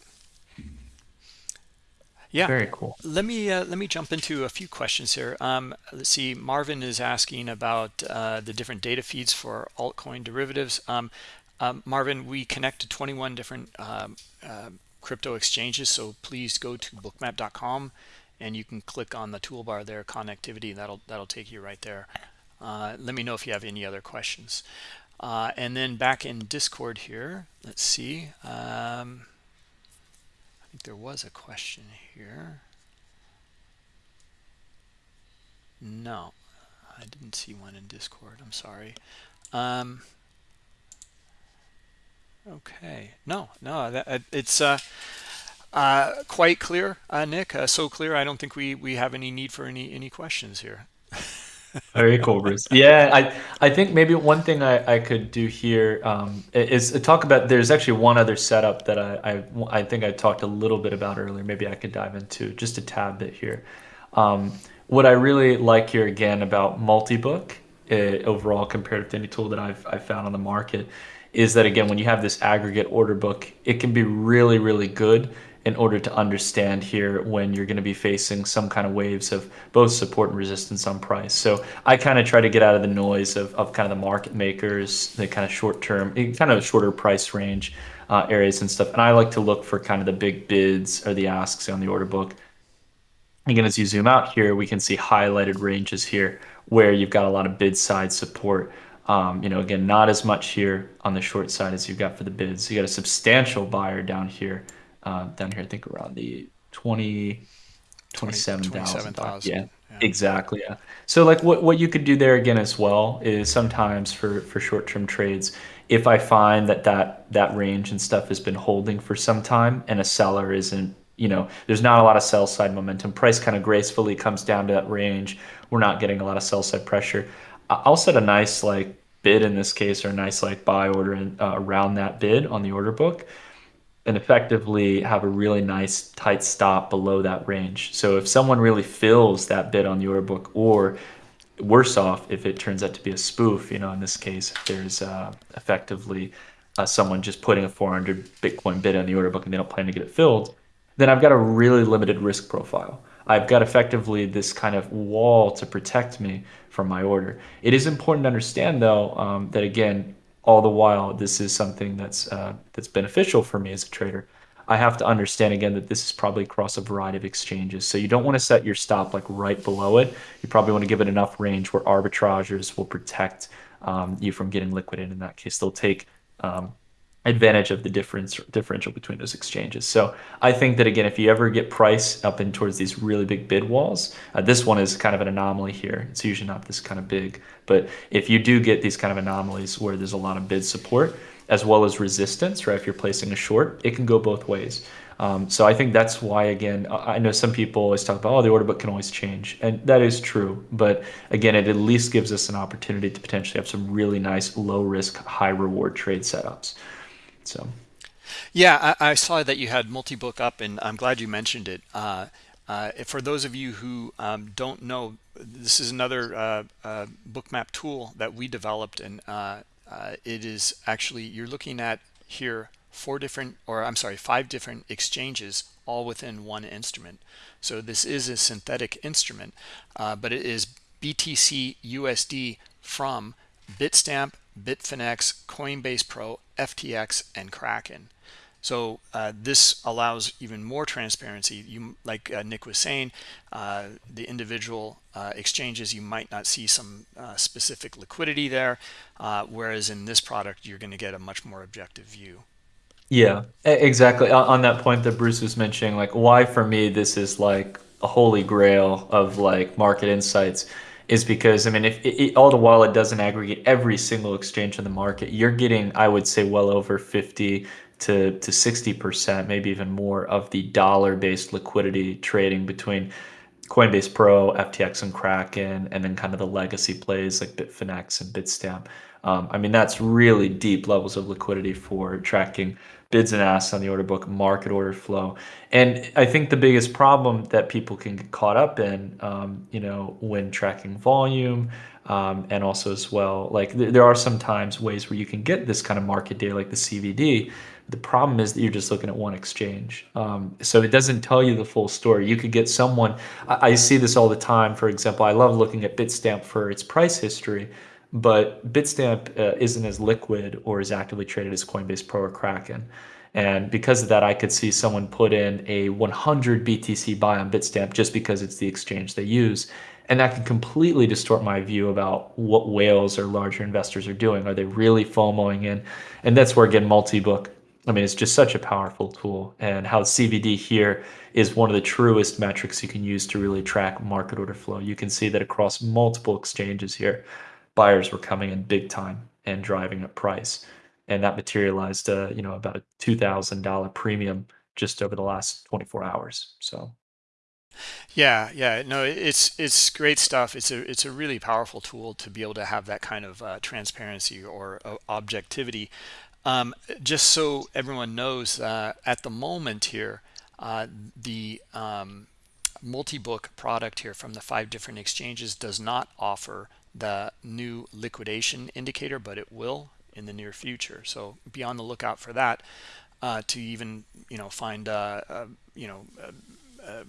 Yeah. Very cool. Let me uh, let me jump into a few questions here. Um, let's see. Marvin is asking about uh, the different data feeds for altcoin derivatives. Um, um, Marvin, we connect to 21 different um, uh, crypto exchanges, so please go to bookmap.com and you can click on the toolbar there, connectivity. That'll that'll take you right there. Uh, let me know if you have any other questions. Uh, and then back in Discord here, let's see. Um, think there was a question here. No, I didn't see one in Discord. I'm sorry. Um, Okay. No, no, that, uh, it's uh, uh, quite clear, uh, Nick. Uh, so clear. I don't think we we have any need for any any questions here. Very cool, Bruce. Yeah, I I think maybe one thing I, I could do here um, is talk about. There's actually one other setup that I, I I think I talked a little bit about earlier. Maybe I could dive into just a tad bit here. Um, what I really like here again about multi-book uh, overall compared to any tool that I've I've found on the market is that again when you have this aggregate order book, it can be really really good in order to understand here when you're going to be facing some kind of waves of both support and resistance on price. So I kind of try to get out of the noise of, of kind of the market makers, the kind of short term, eh, kind of shorter price range uh, areas and stuff. And I like to look for kind of the big bids or the asks on the order book. Again, as you zoom out here, we can see highlighted ranges here where you've got a lot of bid side support. Um, you know, again, not as much here on the short side as you've got for the bids. You got a substantial buyer down here uh, down here, I think around the 20, 27,000. yeah, yeah, exactly. Yeah. So like what, what you could do there again as well is sometimes for, for short-term trades, if I find that, that that range and stuff has been holding for some time and a seller isn't, you know, there's not a lot of sell side momentum, price kind of gracefully comes down to that range. We're not getting a lot of sell side pressure. I'll set a nice like bid in this case or a nice like buy order in, uh, around that bid on the order book and effectively have a really nice tight stop below that range. So if someone really fills that bid on the order book, or worse off, if it turns out to be a spoof, you know, in this case, if there's uh, effectively uh, someone just putting a 400 Bitcoin bid on the order book and they don't plan to get it filled, then I've got a really limited risk profile. I've got effectively this kind of wall to protect me from my order. It is important to understand, though, um, that again, all the while this is something that's uh, that's beneficial for me as a trader i have to understand again that this is probably across a variety of exchanges. So you don't want to set your stop like right below it. You probably want to give it enough range where arbitrageurs will protect um, you from getting liquidated in that case. They'll take um, advantage of the difference differential between those exchanges. So I think that again, if you ever get price up in towards these really big bid walls, uh, this one is kind of an anomaly here. It's usually not this kind of big, but if you do get these kind of anomalies where there's a lot of bid support as well as resistance, right? If you're placing a short, it can go both ways. Um, so I think that's why, again, I know some people always talk about, oh, the order book can always change. And that is true. But again, it at least gives us an opportunity to potentially have some really nice low risk, high reward trade setups. So, yeah, I, I saw that you had multi-book up, and I'm glad you mentioned it. Uh, uh, for those of you who um, don't know, this is another uh, uh bookmap tool that we developed, and uh, uh, it is actually you're looking at here four different, or I'm sorry, five different exchanges all within one instrument. So this is a synthetic instrument, but it is BTC USD from Bitstamp, Bitfinex, Coinbase Pro, FTX, and Kraken. So uh, this allows even more transparency. You, like uh, Nick was saying, uh, the individual uh, exchanges, you might not see some uh, specific liquidity there, uh, whereas in this product, you're going to get a much more objective view. Yeah, exactly. On that point that Bruce was mentioning, like why for me this is like a holy grail of like market insights is because I mean, if it, it, all the while it doesn't aggregate every single exchange in the market, you're getting, I would say, well over 50 to to 60 percent, maybe even more, of the dollar-based liquidity trading between Coinbase Pro, FTX, and Kraken, and then kind of the legacy plays like Bitfinex and Bitstamp. Um, I mean, that's really deep levels of liquidity for tracking bids and asks on the order book, market order flow. And I think the biggest problem that people can get caught up in, um, you know, when tracking volume, um, and also as well, like th there are sometimes ways where you can get this kind of market data, like the CVD. The problem is that you're just looking at one exchange. Um, so it doesn't tell you the full story. You could get someone, I, I see this all the time. For example, I love looking at Bitstamp for its price history but Bitstamp uh, isn't as liquid or as actively traded as Coinbase Pro or Kraken. And because of that, I could see someone put in a 100 BTC buy on Bitstamp just because it's the exchange they use. And that can completely distort my view about what whales or larger investors are doing. Are they really FOMOing in? And that's where, again, multi-book, I mean, it's just such a powerful tool. And how CVD here is one of the truest metrics you can use to really track market order flow. You can see that across multiple exchanges here, buyers were coming in big time and driving up price. and that materialized, uh, you know, about a two thousand dollar premium just over the last 24 hours. So Yeah, yeah, no, it's it's great stuff. It's a it's a really powerful tool to be able to have that kind of uh, transparency or uh, objectivity. Um, just so everyone knows, uh, at the moment here, uh, the um, multi-book product here from the five different exchanges does not offer the new liquidation indicator, but it will in the near future. So be on the lookout for that uh, to even you know find uh, uh, you know uh, uh,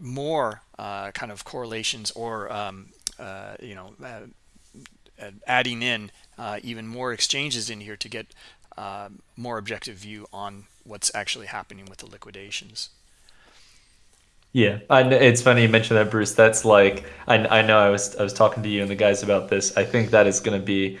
more uh, kind of correlations or um, you know adding in even more exchanges in here to get more objective view on what's actually happening with the liquidations. Yeah, kn- it's funny you mentioned that, Bruce. That's like I, I know I was I was talking to you and the guys about this. I think that is going to be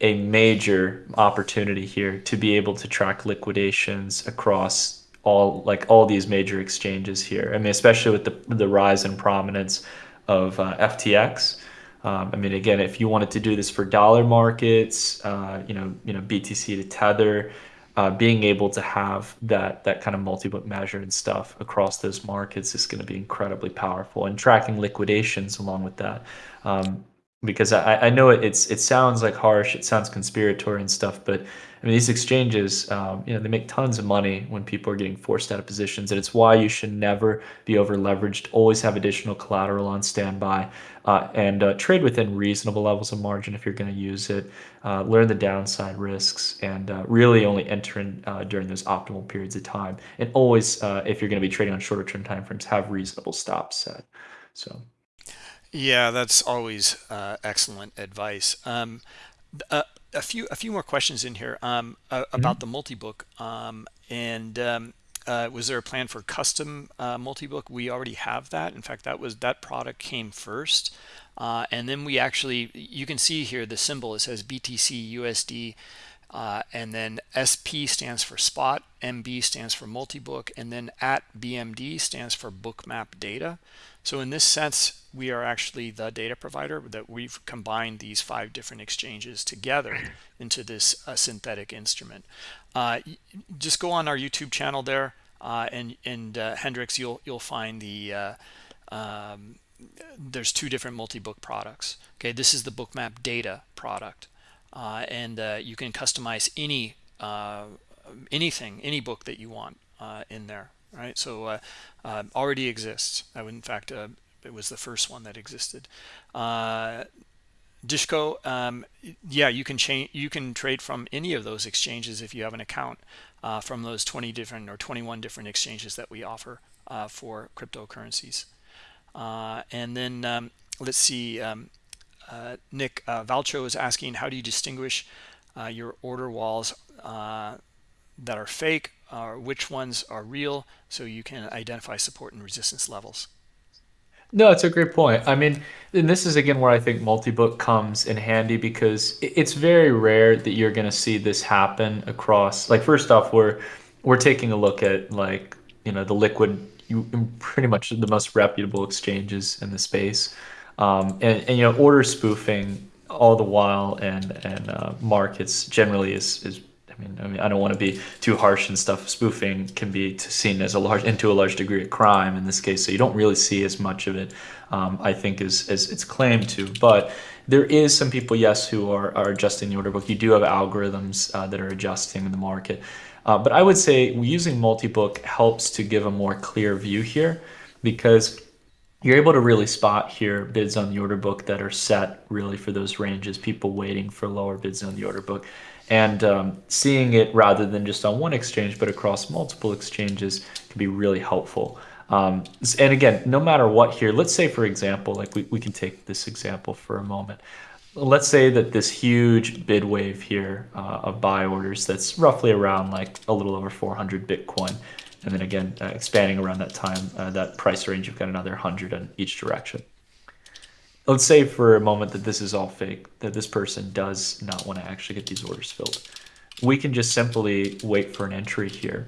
a major opportunity here to be able to track liquidations across all like all these major exchanges here. I mean, especially with the the rise in prominence of uh, FTX. Um, I mean, again, if you wanted to do this for dollar markets, uh, you know, you know, BTC to Tether, uh, being able to have that that kind of multi-book measure and stuff across those markets is going to be incredibly powerful, and tracking liquidations along with that. Um, because I, I know it, it's it sounds like harsh, it sounds conspiratory and stuff, but I mean these exchanges, um, you know, they make tons of money when people are getting forced out of positions, and it's why you should never be over leveraged. Always have additional collateral on standby, uh, and uh, trade within reasonable levels of margin if you're going to use it. Uh, learn the downside risks, and uh, really only enter in uh, during those optimal periods of time. And always, uh, if you're going to be trading on shorter term timeframes, have reasonable stops set. So. Yeah, that's always uh, excellent advice. Um, a, a few a few more questions in here um, uh, about Mhm. the multi-book. Um, and um, uh, was there a plan for custom uh, multi-book? We already have that. In fact, that was that product came first. Uh, and then we actually, you can see here the symbol, it says BTC USD uh, and then SP stands for spot, MB stands for multi-book, and then at BMD stands for bookmap data. So in this sense, we are actually the data provider that we've combined these five different exchanges together into this uh, synthetic instrument. Uh, just go on our YouTube channel there, uh, and and uh, Hendricks, you'll you'll find the uh, um, there's two different multi-book products. Okay, this is the bookmap data product uh, and uh, you can customize any uh, anything, any book that you want uh, in there, right? So uh, uh, already exists. I would, in fact, it was the first one that existed. Dishko, um, yeah, you can change. You can trade from any of those exchanges if you have an account from those 20 different or 21 different exchanges that we offer for cryptocurrencies. and then um, let's see. Um, uh, Nick uh, Valcho is asking, how do you distinguish uh, your order walls uh, that are fake or which ones are real so you can identify support and resistance levels? No, it's a great point. I mean, and this is again where I think multi-book comes in handy because it's very rare that you're going to see this happen across. Like, first off, we're we're taking a look at like you know the liquid, you pretty much the most reputable exchanges in the space um, and, and, you know order spoofing all the while and and uh, markets generally is is I mean I mean I don't want to be too harsh and stuff. Spoofing can be seen as a large into a large degree a crime in this case so you don't really see as much of it um, I think as, as it's claimed to. But there is some people yes who are, are adjusting the order book. You do have algorithms uh, that are adjusting the market. Uh, but I would say using multi-book helps to give a more clear view here because you're able to really spot here bids on the order book that are set really for those ranges, people waiting for lower bids on the order book. And um, seeing it rather than just on one exchange, but across multiple exchanges can be really helpful. Um, and again, no matter what here, let's say, for example, like we, we can take this example for a moment. Let's say that this huge bid wave here uh, of buy orders that's roughly around like a little over 400 Bitcoin and then again, uh, expanding around that time, uh, that price range, you've got another 100 in each direction. Let's say for a moment that this is all fake, that this person does not want to actually get these orders filled. We can just simply wait for an entry here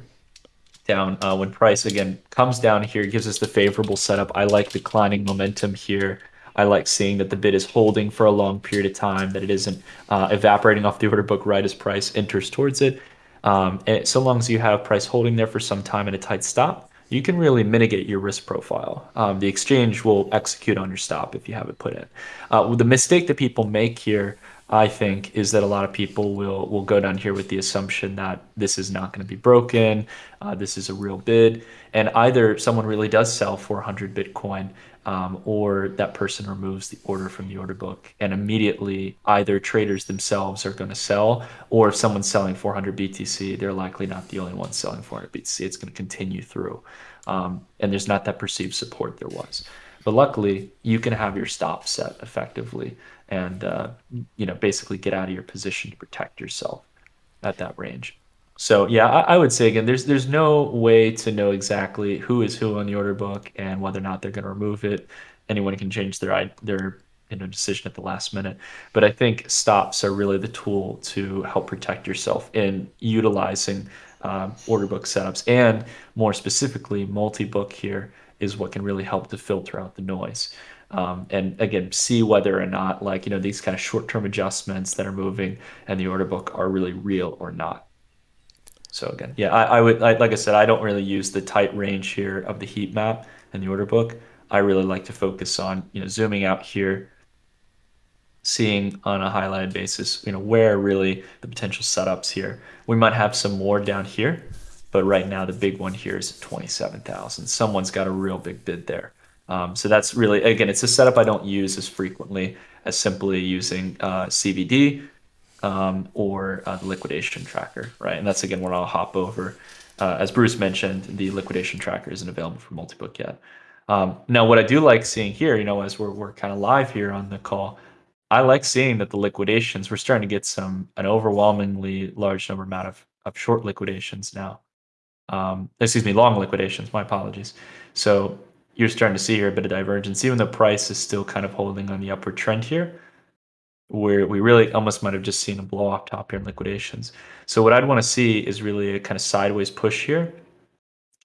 down uh, when price again comes down here, gives us the favorable setup. I like declining momentum here. I like seeing that the bid is holding for a long period of time, that it isn't uh, evaporating off the order book right as price enters towards it. Um, so long as you have price holding there for some time and a tight stop, you can really mitigate your risk profile. Um, the exchange will execute on your stop if you have it put in. Uh, the mistake that people make here, I think, is that a lot of people will will go down here with the assumption that this is not going to be broken, uh, this is a real bid, and either someone really does sell 400 Bitcoin um, or that person removes the order from the order book and immediately either traders themselves are going to sell or if someone's selling 400 btc they're likely not the only one selling 400 btc it's going to continue through. Um, and there's not that perceived support there was. But luckily you can have your stop set effectively and uh, you know basically get out of your position to protect yourself at that range so yeah, I, I would say again, there's there's no way to know exactly who is who on the order book and whether or not they're going to remove it. Anyone can change their their you know decision at the last minute. But I think stops are really the tool to help protect yourself in utilizing um, order book setups, and more specifically, multi-book here is what can really help to filter out the noise. Um, and again, see whether or not like you know these kind of short-term adjustments that are moving and the order book are really real or not. So again, yeah, I, I would, I, like I said, I don't really use the tight range here of the heat map and the order book. I really like to focus on, you know, zooming out here, seeing on a highlighted basis, you know, where really the potential setups here. We might have some more down here, but right now the big one here is 27,000. Someone's got a real big bid there. Um, so that's really, again, it's a setup I don't use as frequently as simply using uh, CVD um, or uh, the liquidation tracker, right? And that's again where I'll hop over. Uh, as Bruce mentioned, the liquidation tracker isn't available for multi-book yet. Um, now, what I do like seeing here, you know, as we're, we're kind of live here on the call, I like seeing that the liquidations, we're starting to get some, an overwhelmingly large number amount of, of short liquidations now. Um, excuse me, long liquidations, my apologies. So you're starting to see here a bit of divergence, even though price is still kind of holding on the upward trend here where we really almost might have just seen a blow off top here in liquidations. So what I'd want to see is really a kind of sideways push here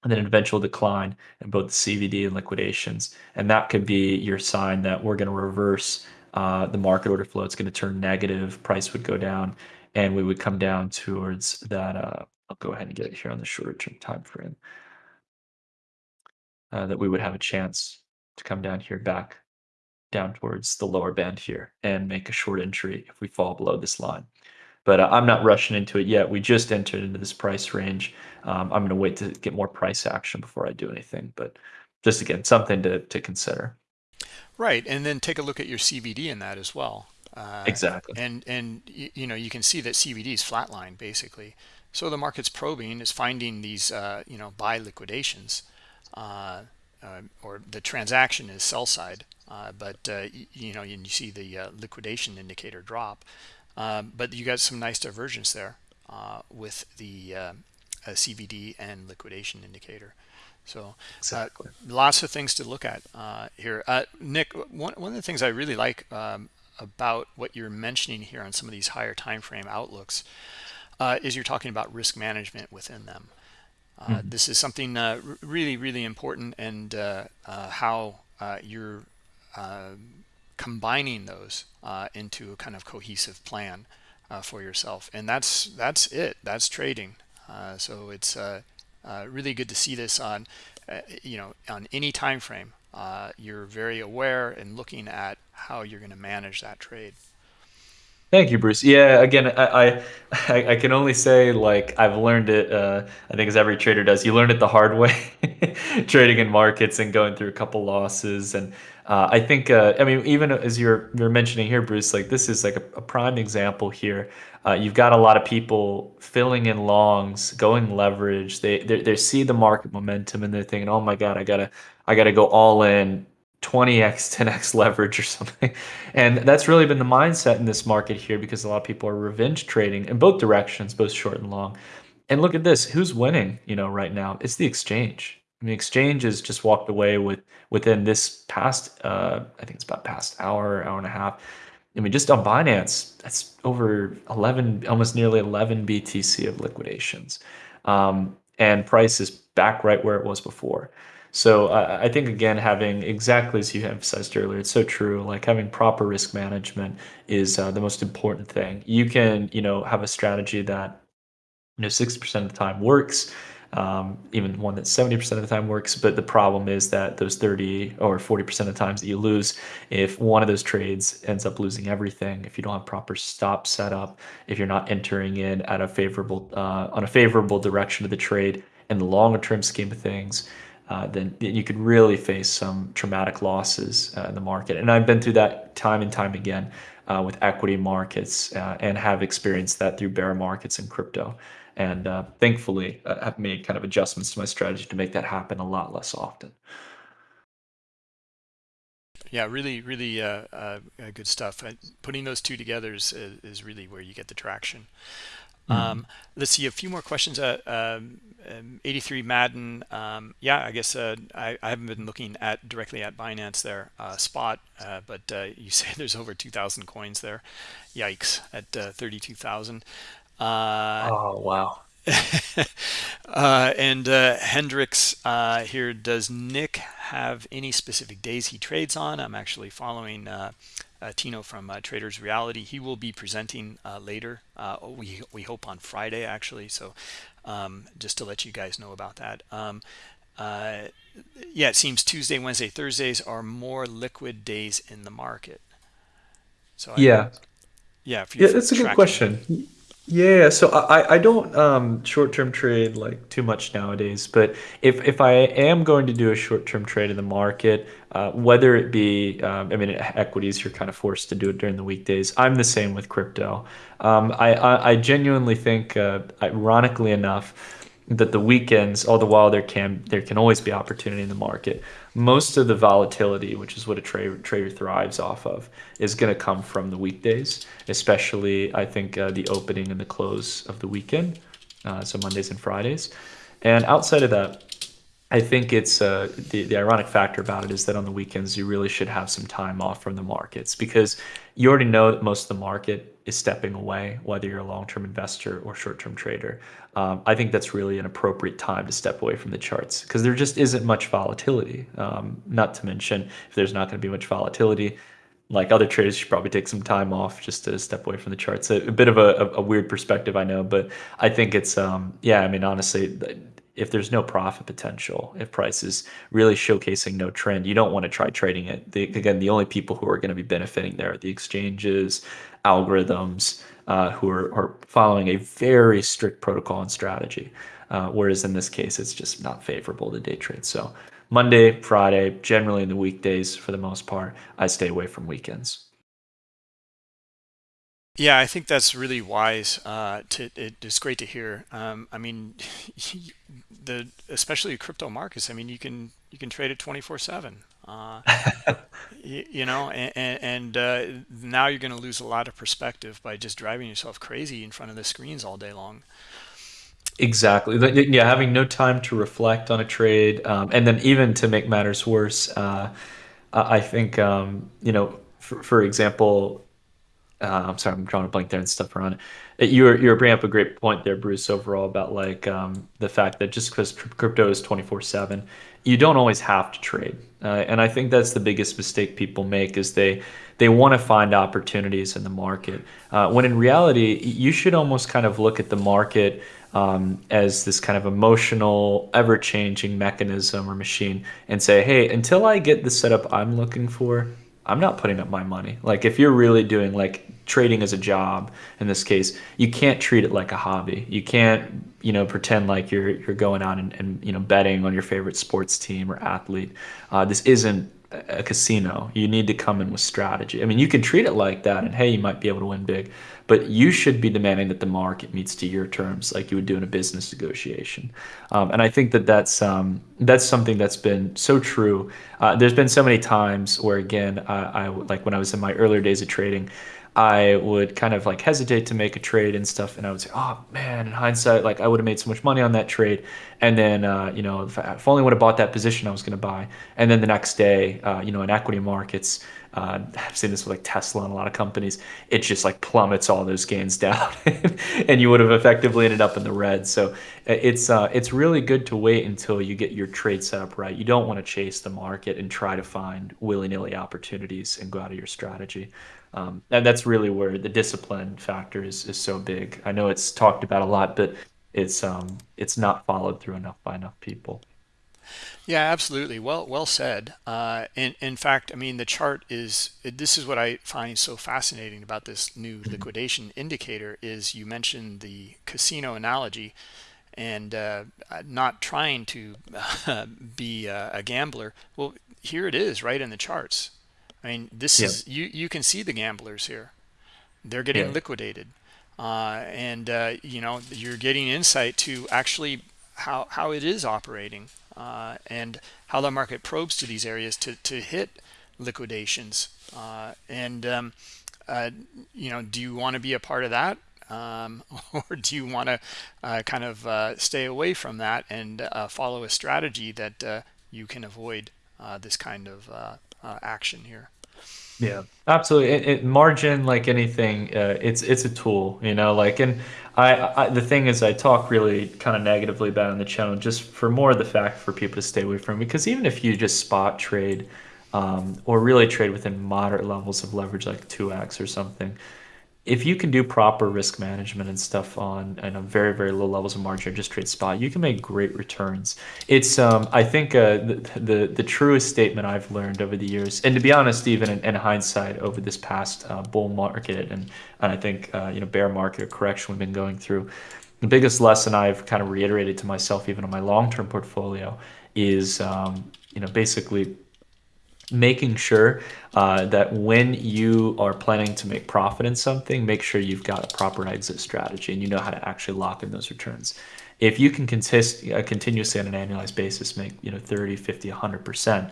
and then an eventual decline in both the CVD and liquidations. And that could be your sign that we're going to reverse uh, the market order flow. It's going to turn negative, price would go down, and we would come down towards that. Uh, I'll go ahead and get it here on the shorter term time frame. Uh, that we would have a chance to come down here back down towards the lower band here and make a short entry if we fall below this line. But uh, I'm not rushing into it yet. We just entered into this price range. Um, I'm going to wait to get more price action before I do anything. But just again, something to, to consider. Right, and then take a look at your CVD in that as well. Uh, exactly. And and you know you can see that CVD is flatline basically. So the market's probing is finding these uh, you know buy liquidations, uh, uh or the transaction is sell side uh, but uh, you know, and you see the uh, liquidation indicator drop. Um, but you got some nice divergence there with the CVD and liquidation indicator. So exactly. uh, lots of things to look at uh, here. Uh, Nick, one, one of the things I really like um, about what you're mentioning here on some of these higher time frame outlooks is you're talking about risk management within them. Mm -hmm. This is something really, really important and how you're um, combining those uh, into a kind of cohesive plan uh, for yourself. And that's that's it. That's trading. Uh, so it's uh, uh, really good to see this on, you know, on any time frame. you're very aware and looking at how you're going to manage that trade. Thank you, Bruce. Yeah, again, I, I, I can only say like I've learned it. Uh, I think as every trader does, you learn it the hard way, trading in markets and going through a couple losses. And uh, I think, uh, I mean, even as you're you're mentioning here, Bruce, like this is like a, a prime example here. Uh, you've got a lot of people filling in longs, going leverage. They, they they see the market momentum and they're thinking, oh my god, I gotta I gotta go all in 20x 10x leverage or something and that's really been the mindset in this market here because a lot of people are revenge trading in both directions both short and long and look at this who's winning you know right now it's the exchange I mean, exchange has just walked away with within this past uh, i think it's about past hour hour and a half i mean just on binance that's over 11 almost nearly 11 btc of liquidations um, and price is back right where it was before. So uh, I think again, having exactly as you emphasized earlier, it's so true. Like having proper risk management is uh, the most important thing. You can, you know, have a strategy that, you know, sixty percent of the time works, um, even one that 70% of the time works. But the problem is that those 30 or 40% of the times that you lose, if one of those trades ends up losing everything, if you don't have proper stop setup, if you're not entering in at a favorable uh, on a favorable direction of the trade in the longer term scheme of things, uh, then you could really face some traumatic losses uh, in the market. And I've been through that time and time again uh, with equity markets uh, and have experienced that through bear markets and crypto and uh, thankfully uh, have made kind of adjustments to my strategy to make that happen a lot less often. Yeah really really uh, uh, good stuff. Putting those two together is, is really where you get the traction. Mm. um, let's see a few more questions. Uh, um, um 83 Madden um, yeah I guess uh, I, I, haven't been looking at directly at Binance there uh, spot but you say there's over 2,000 coins there. Yikes at 32,000 uh, oh, wow. uh, and uh, Hendricks uh, here, does Nick have any specific days he trades on? I'm actually following uh, uh, Tino from uh, Traders Reality. He will be presenting later. we, we hope on Friday, actually. So um, just to let you guys know about that. Um, yeah, it seems Tuesday, Wednesday, Thursdays are more liquid days in the market. So yeah. I, yeah, yeah, that's a good question. Yeah, so I, I don't um, short-term trade like too much nowadays, but if if I am going to do a short-term trade in the market, uh, whether it be, um, I mean, equities, you're kind of forced to do it during the weekdays. I'm the same with crypto. Um, I, I I genuinely think, uh, ironically enough, that the weekends, all the while there can there can always be opportunity in the market. Most of the volatility, which is what a trader trader thrives off of, is going to come from the weekdays, especially I think uh, the opening and the close of the weekend, uh, so Mondays and Fridays. And outside of that, I think it's uh, the the ironic factor about it is that on the weekends you really should have some time off from the markets because you already know that most of the market is stepping away, whether you're a long-term investor or short-term trader. Um, I think that's really an appropriate time to step away from the charts because there just isn't much volatility. Um, not to mention, if there's not going to be much volatility, like other traders, should probably take some time off just to step away from the charts. A, a bit of a, a, weird perspective, I know, but I think it's um, yeah. I mean, honestly, if there's no profit potential, if price is really showcasing no trend, you don't want to try trading it. The, again, the only people who are going to be benefiting there are the exchanges, algorithms, uh, who are, are, following a very strict protocol and strategy. Uh, whereas in this case, it's just not favorable to day trade. So Monday, Friday, generally in the weekdays for the most part, I stay away from weekends. Yeah, I think that's really wise. Uh, to it, it's great to hear. Um, I mean, the especially crypto markets. I mean, you can you can trade it twenty four seven. Uh, you, you, know, and, and uh, now you're going to lose a lot of perspective by just driving yourself crazy in front of the screens all day long. Exactly. Yeah, having no time to reflect on a trade, um, and then even to make matters worse, uh, I think um, you know, for, for example, uh, I'm sorry, I'm drawing a blank there and stuff around it. You were you were bringing up a great point there, Bruce. Overall, about like um, the fact that just because crypto is 24 seven, you don't always have to trade. Uh, and I think that's the biggest mistake people make is they they want to find opportunities in the market uh, when in reality you should almost kind of look at the market um, as this kind of emotional, ever changing mechanism or machine and say, hey, until I get the setup I'm looking for, I'm not putting up my money. Like if you're really doing like trading as a job in this case, you can't treat it like a hobby. You can't, you know, pretend like you're you're going out and, and you know betting on your favorite sports team or athlete. Uh, this isn't a casino. You need to come in with strategy. I mean, you can treat it like that, and hey, you might be able to win big, but you should be demanding that the market meets to your terms, like you would do in a business negotiation. Um, and I think that that's um, that's something that's been so true. Uh, there's been so many times where, again, I, I like when I was in my earlier days of trading. I would kind of like hesitate to make a trade and stuff, and I would say, "Oh man, in hindsight, like I would have made so much money on that trade." And then, uh, you know, if I, if only would have bought that position I was going to buy. And then the next day, uh, you know, in equity markets, uh, I've seen this with like Tesla and a lot of companies. It just like plummets all those gains down, and you would have effectively ended up in the red. So it's uh, it's really good to wait until you get your trade set up right. You don't want to chase the market and try to find willy nilly opportunities and go out of your strategy. Um, and that's really where the discipline factor is, is so big. I know it's talked about a lot, but it's um, it's not followed through enough by enough people. Yeah, absolutely. Well, well said. Uh, in in fact, I mean the chart is. This is what I find so fascinating about this new mm-hmm. liquidation indicator. Is you mentioned the casino analogy, and uh, not trying to uh, be a, gambler. Well, here it is, right in the charts. I mean, this yeah. is you. You can see the gamblers here. They're getting yeah. liquidated, uh, and uh, you know you're getting insight to actually how how it is operating uh, and how the market probes to these areas to, to hit liquidations. Uh, and, um, uh, you know, do you want to be a part of that? Um, or do you want to uh, kind of uh, stay away from that and uh, follow a strategy that you can avoid this kind of action here? Yeah, absolutely. It, it, margin, like anything, uh, it's it's a tool, you know. Like, and I, I the thing is, I talk really kind of negatively about on the channel, just for more of the fact for people to stay away from. Because even if you just spot trade, um, or really trade within moderate levels of leverage, like two x or something, if you can do proper risk management and stuff on and very very low levels of margin or just trade spot you can make great returns. It's um i think uh, the, the the truest statement i've learned over the years and to be honest even in, in hindsight over this past uh, bull market and, and i think uh, you know bear market correction we've been going through the biggest lesson i've kind of reiterated to myself even on my long-term portfolio is um, you know basically making sure uh, that when you are planning to make profit in something, make sure you've got a proper exit strategy and you know how to actually lock in those returns. If you can consist, uh, continuously on an annualized basis make you know 30, 50, 100%,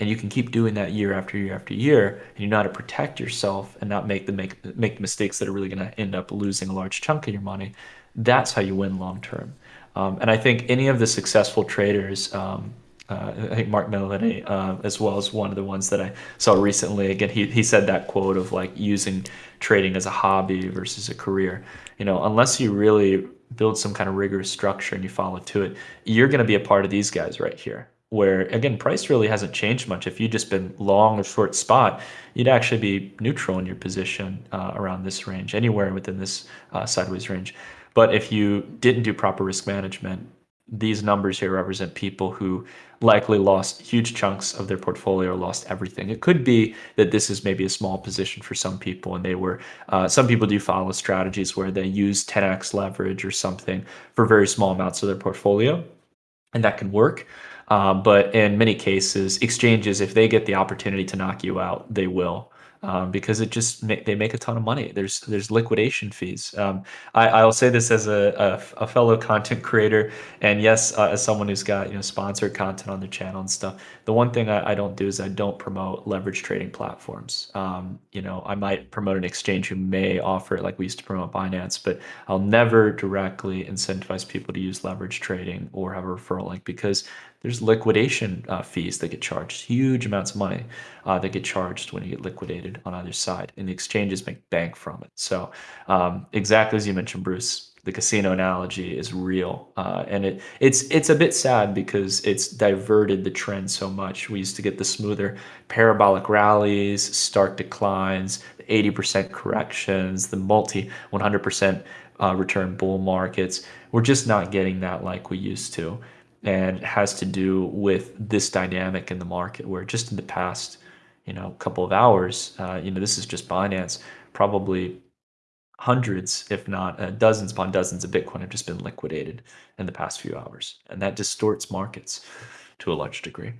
and you can keep doing that year after year after year, and you know how to protect yourself and not make the make make mistakes that are really going to end up losing a large chunk of your money, that's how you win long term. Um, and I think any of the successful traders, um, uh, I think Mark Melody, uh, as well as one of the ones that I saw recently. Again, he, he said that quote of like using trading as a hobby versus a career. You know, unless you really build some kind of rigorous structure and you follow to it, you're going to be a part of these guys right here. Where again, price really hasn't changed much. If you just been long or short spot, you'd actually be neutral in your position uh, around this range, anywhere within this uh, sideways range. But if you didn't do proper risk management, these numbers here represent people who likely lost huge chunks of their portfolio or lost everything. It could be that this is maybe a small position for some people, and they were, uh, some people do follow strategies where they use 10x leverage or something for very small amounts of their portfolio, and that can work. Uh, but in many cases, exchanges, if they get the opportunity to knock you out, they will um, because it just they make a ton of money. There's there's liquidation fees. Um, I, will say this as a, a, a, fellow content creator, and yes, uh, as someone who's got you know sponsored content on their channel and stuff. The one thing I, I don't do is I don't promote leverage trading platforms. Um, you know, I might promote an exchange who may offer it, like we used to promote Binance, but I'll never directly incentivize people to use leverage trading or have a referral link because there's liquidation uh, fees that get charged, huge amounts of money uh, that get charged when you get liquidated on either side, and the exchanges make bank from it. So, um, exactly as you mentioned, Bruce, the casino analogy is real, uh, and it it's it's a bit sad because it's diverted the trend so much. We used to get the smoother parabolic rallies, stark declines, 80% corrections, the multi 100% uh, return bull markets. We're just not getting that like we used to and has to do with this dynamic in the market where just in the past you know couple of hours uh, you know this is just binance probably hundreds if not uh, dozens upon dozens of bitcoin have just been liquidated in the past few hours and that distorts markets to a large degree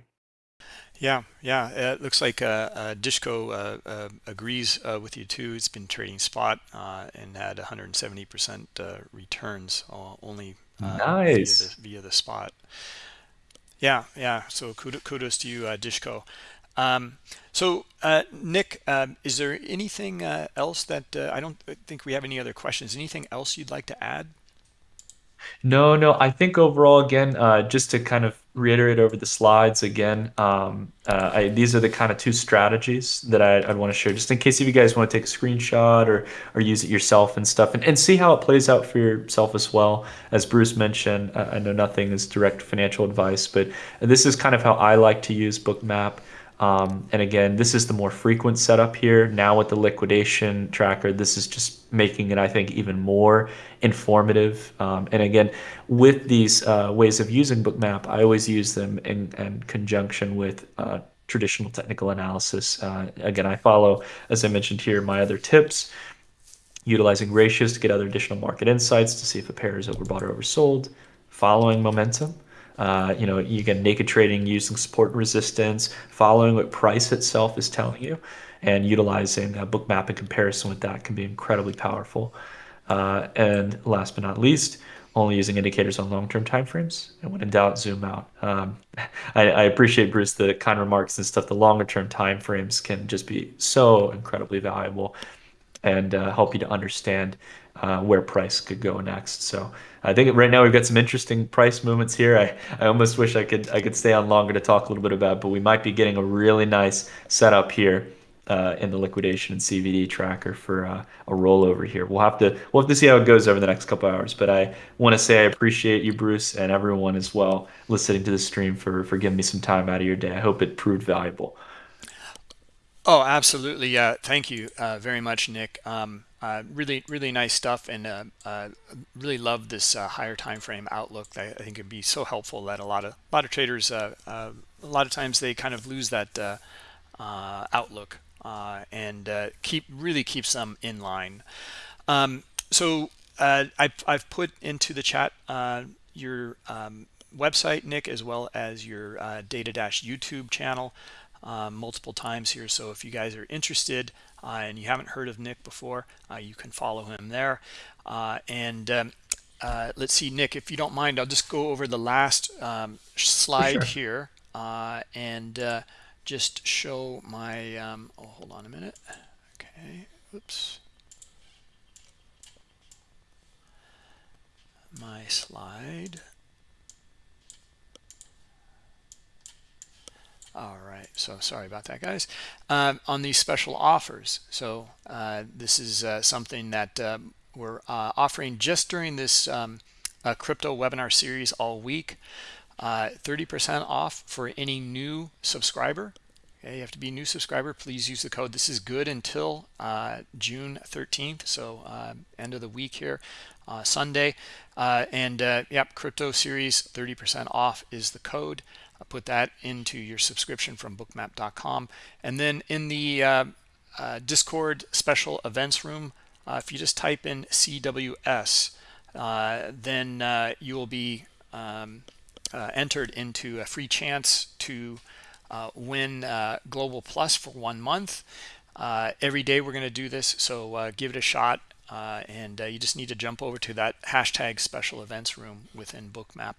yeah, yeah. It looks like uh, uh, Dishko uh, uh agrees uh, with you too. It's been trading spot uh, and had 170% returns only nice. via, the, via the spot. Yeah, yeah. So kudos to you, uh, Dishko. Um, so uh, Nick, um, is there anything else that I don't think we have any other questions? Anything else you'd like to add? No, no. I think overall, again, uh, just to kind of reiterate over the slides again, um, uh, I, these are the kind of two strategies that I, I'd want to share, just in case if you guys want to take a screenshot or or use it yourself and stuff, and, and see how it plays out for yourself as well. As Bruce mentioned, I, I know nothing is direct financial advice, but this is kind of how I like to use Bookmap. Um, and again, this is the more frequent setup here. Now with the liquidation tracker, this is just making it, I think, even more informative. Um, and again, with these uh, ways of using Bookmap, I always use them in, in conjunction with uh, traditional technical analysis. Uh, again, I follow, as I mentioned here, my other tips, utilizing ratios to get other additional market insights to see if a pair is overbought or oversold, following momentum. Uh, you know, you get naked trading using support and resistance, following what price itself is telling you, and utilizing Bookmap in comparison with that can be incredibly powerful. Uh, and last but not least, only using indicators on long-term timeframes, and when in doubt, zoom out. Um, I, I, appreciate Bruce the kind remarks and stuff. The longer-term timeframes can just be so incredibly valuable and uh, help you to understand uh, where price could go next. So I think right now we've got some interesting price movements here. I, I almost wish I could I could stay on longer to talk a little bit about, but we might be getting a really nice setup here uh, in the liquidation and CVD tracker for uh, a rollover here. We'll have to we'll have to see how it goes over the next couple hours. But I want to say I appreciate you, Bruce, and everyone as well listening to the stream for for giving me some time out of your day. I hope it proved valuable. Oh, absolutely. Yeah. Thank you uh, very much, Nick. Um, uh, really, really nice stuff, and uh, uh, really love this uh, higher time frame outlook. I, I think it'd be so helpful that a lot of a lot of traders, uh, a lot of times they kind of lose that outlook, and keep really keeps them in line. Um, so I've, I've put into the chat your um, website, Nick, as well as your DataDash YouTube channel multiple times here. So if you guys are interested and you haven't heard of Nick before, uh, you can follow him there. Uh, and um, uh, let's see, Nick, if you don't mind, I'll just go over the last um, slide sure. here uh, and uh, just show my, um, oh, hold on a minute. Okay, oops. My slide. All right, so sorry about that, guys. Um, on these special offers, so uh, this is uh, something that um, we're uh, offering just during this um, uh, crypto webinar series all week. 30% uh, off for any new subscriber. Okay, you have to be a new subscriber. Please use the code. This is good until uh, June 13th, so end of the week here, Sunday. and yep, crypto series 30% off is the code put that into your subscription from bookmap.com. And then in the uh, uh, Discord special events room, uh, if you just type in CWS, uh, then uh, you will be um, uh, entered into a free chance to win Global Plus for one month. every day we're going to do this, so give it a shot. and you just need to jump over to that hashtag special events room within Bookmap.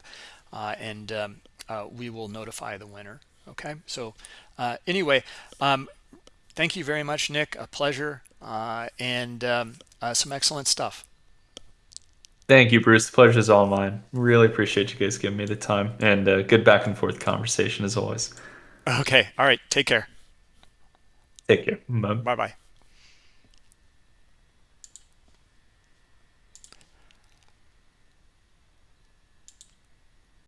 and um, uh, we will notify the winner. Okay, so uh, anyway, um, thank you very much, Nick. A pleasure uh, and um, uh, some excellent stuff. Thank you, Bruce. The pleasure is all mine. Really appreciate you guys giving me the time and uh, good back and forth conversation as always. Okay. All right. Take care. Take care. Bye bye.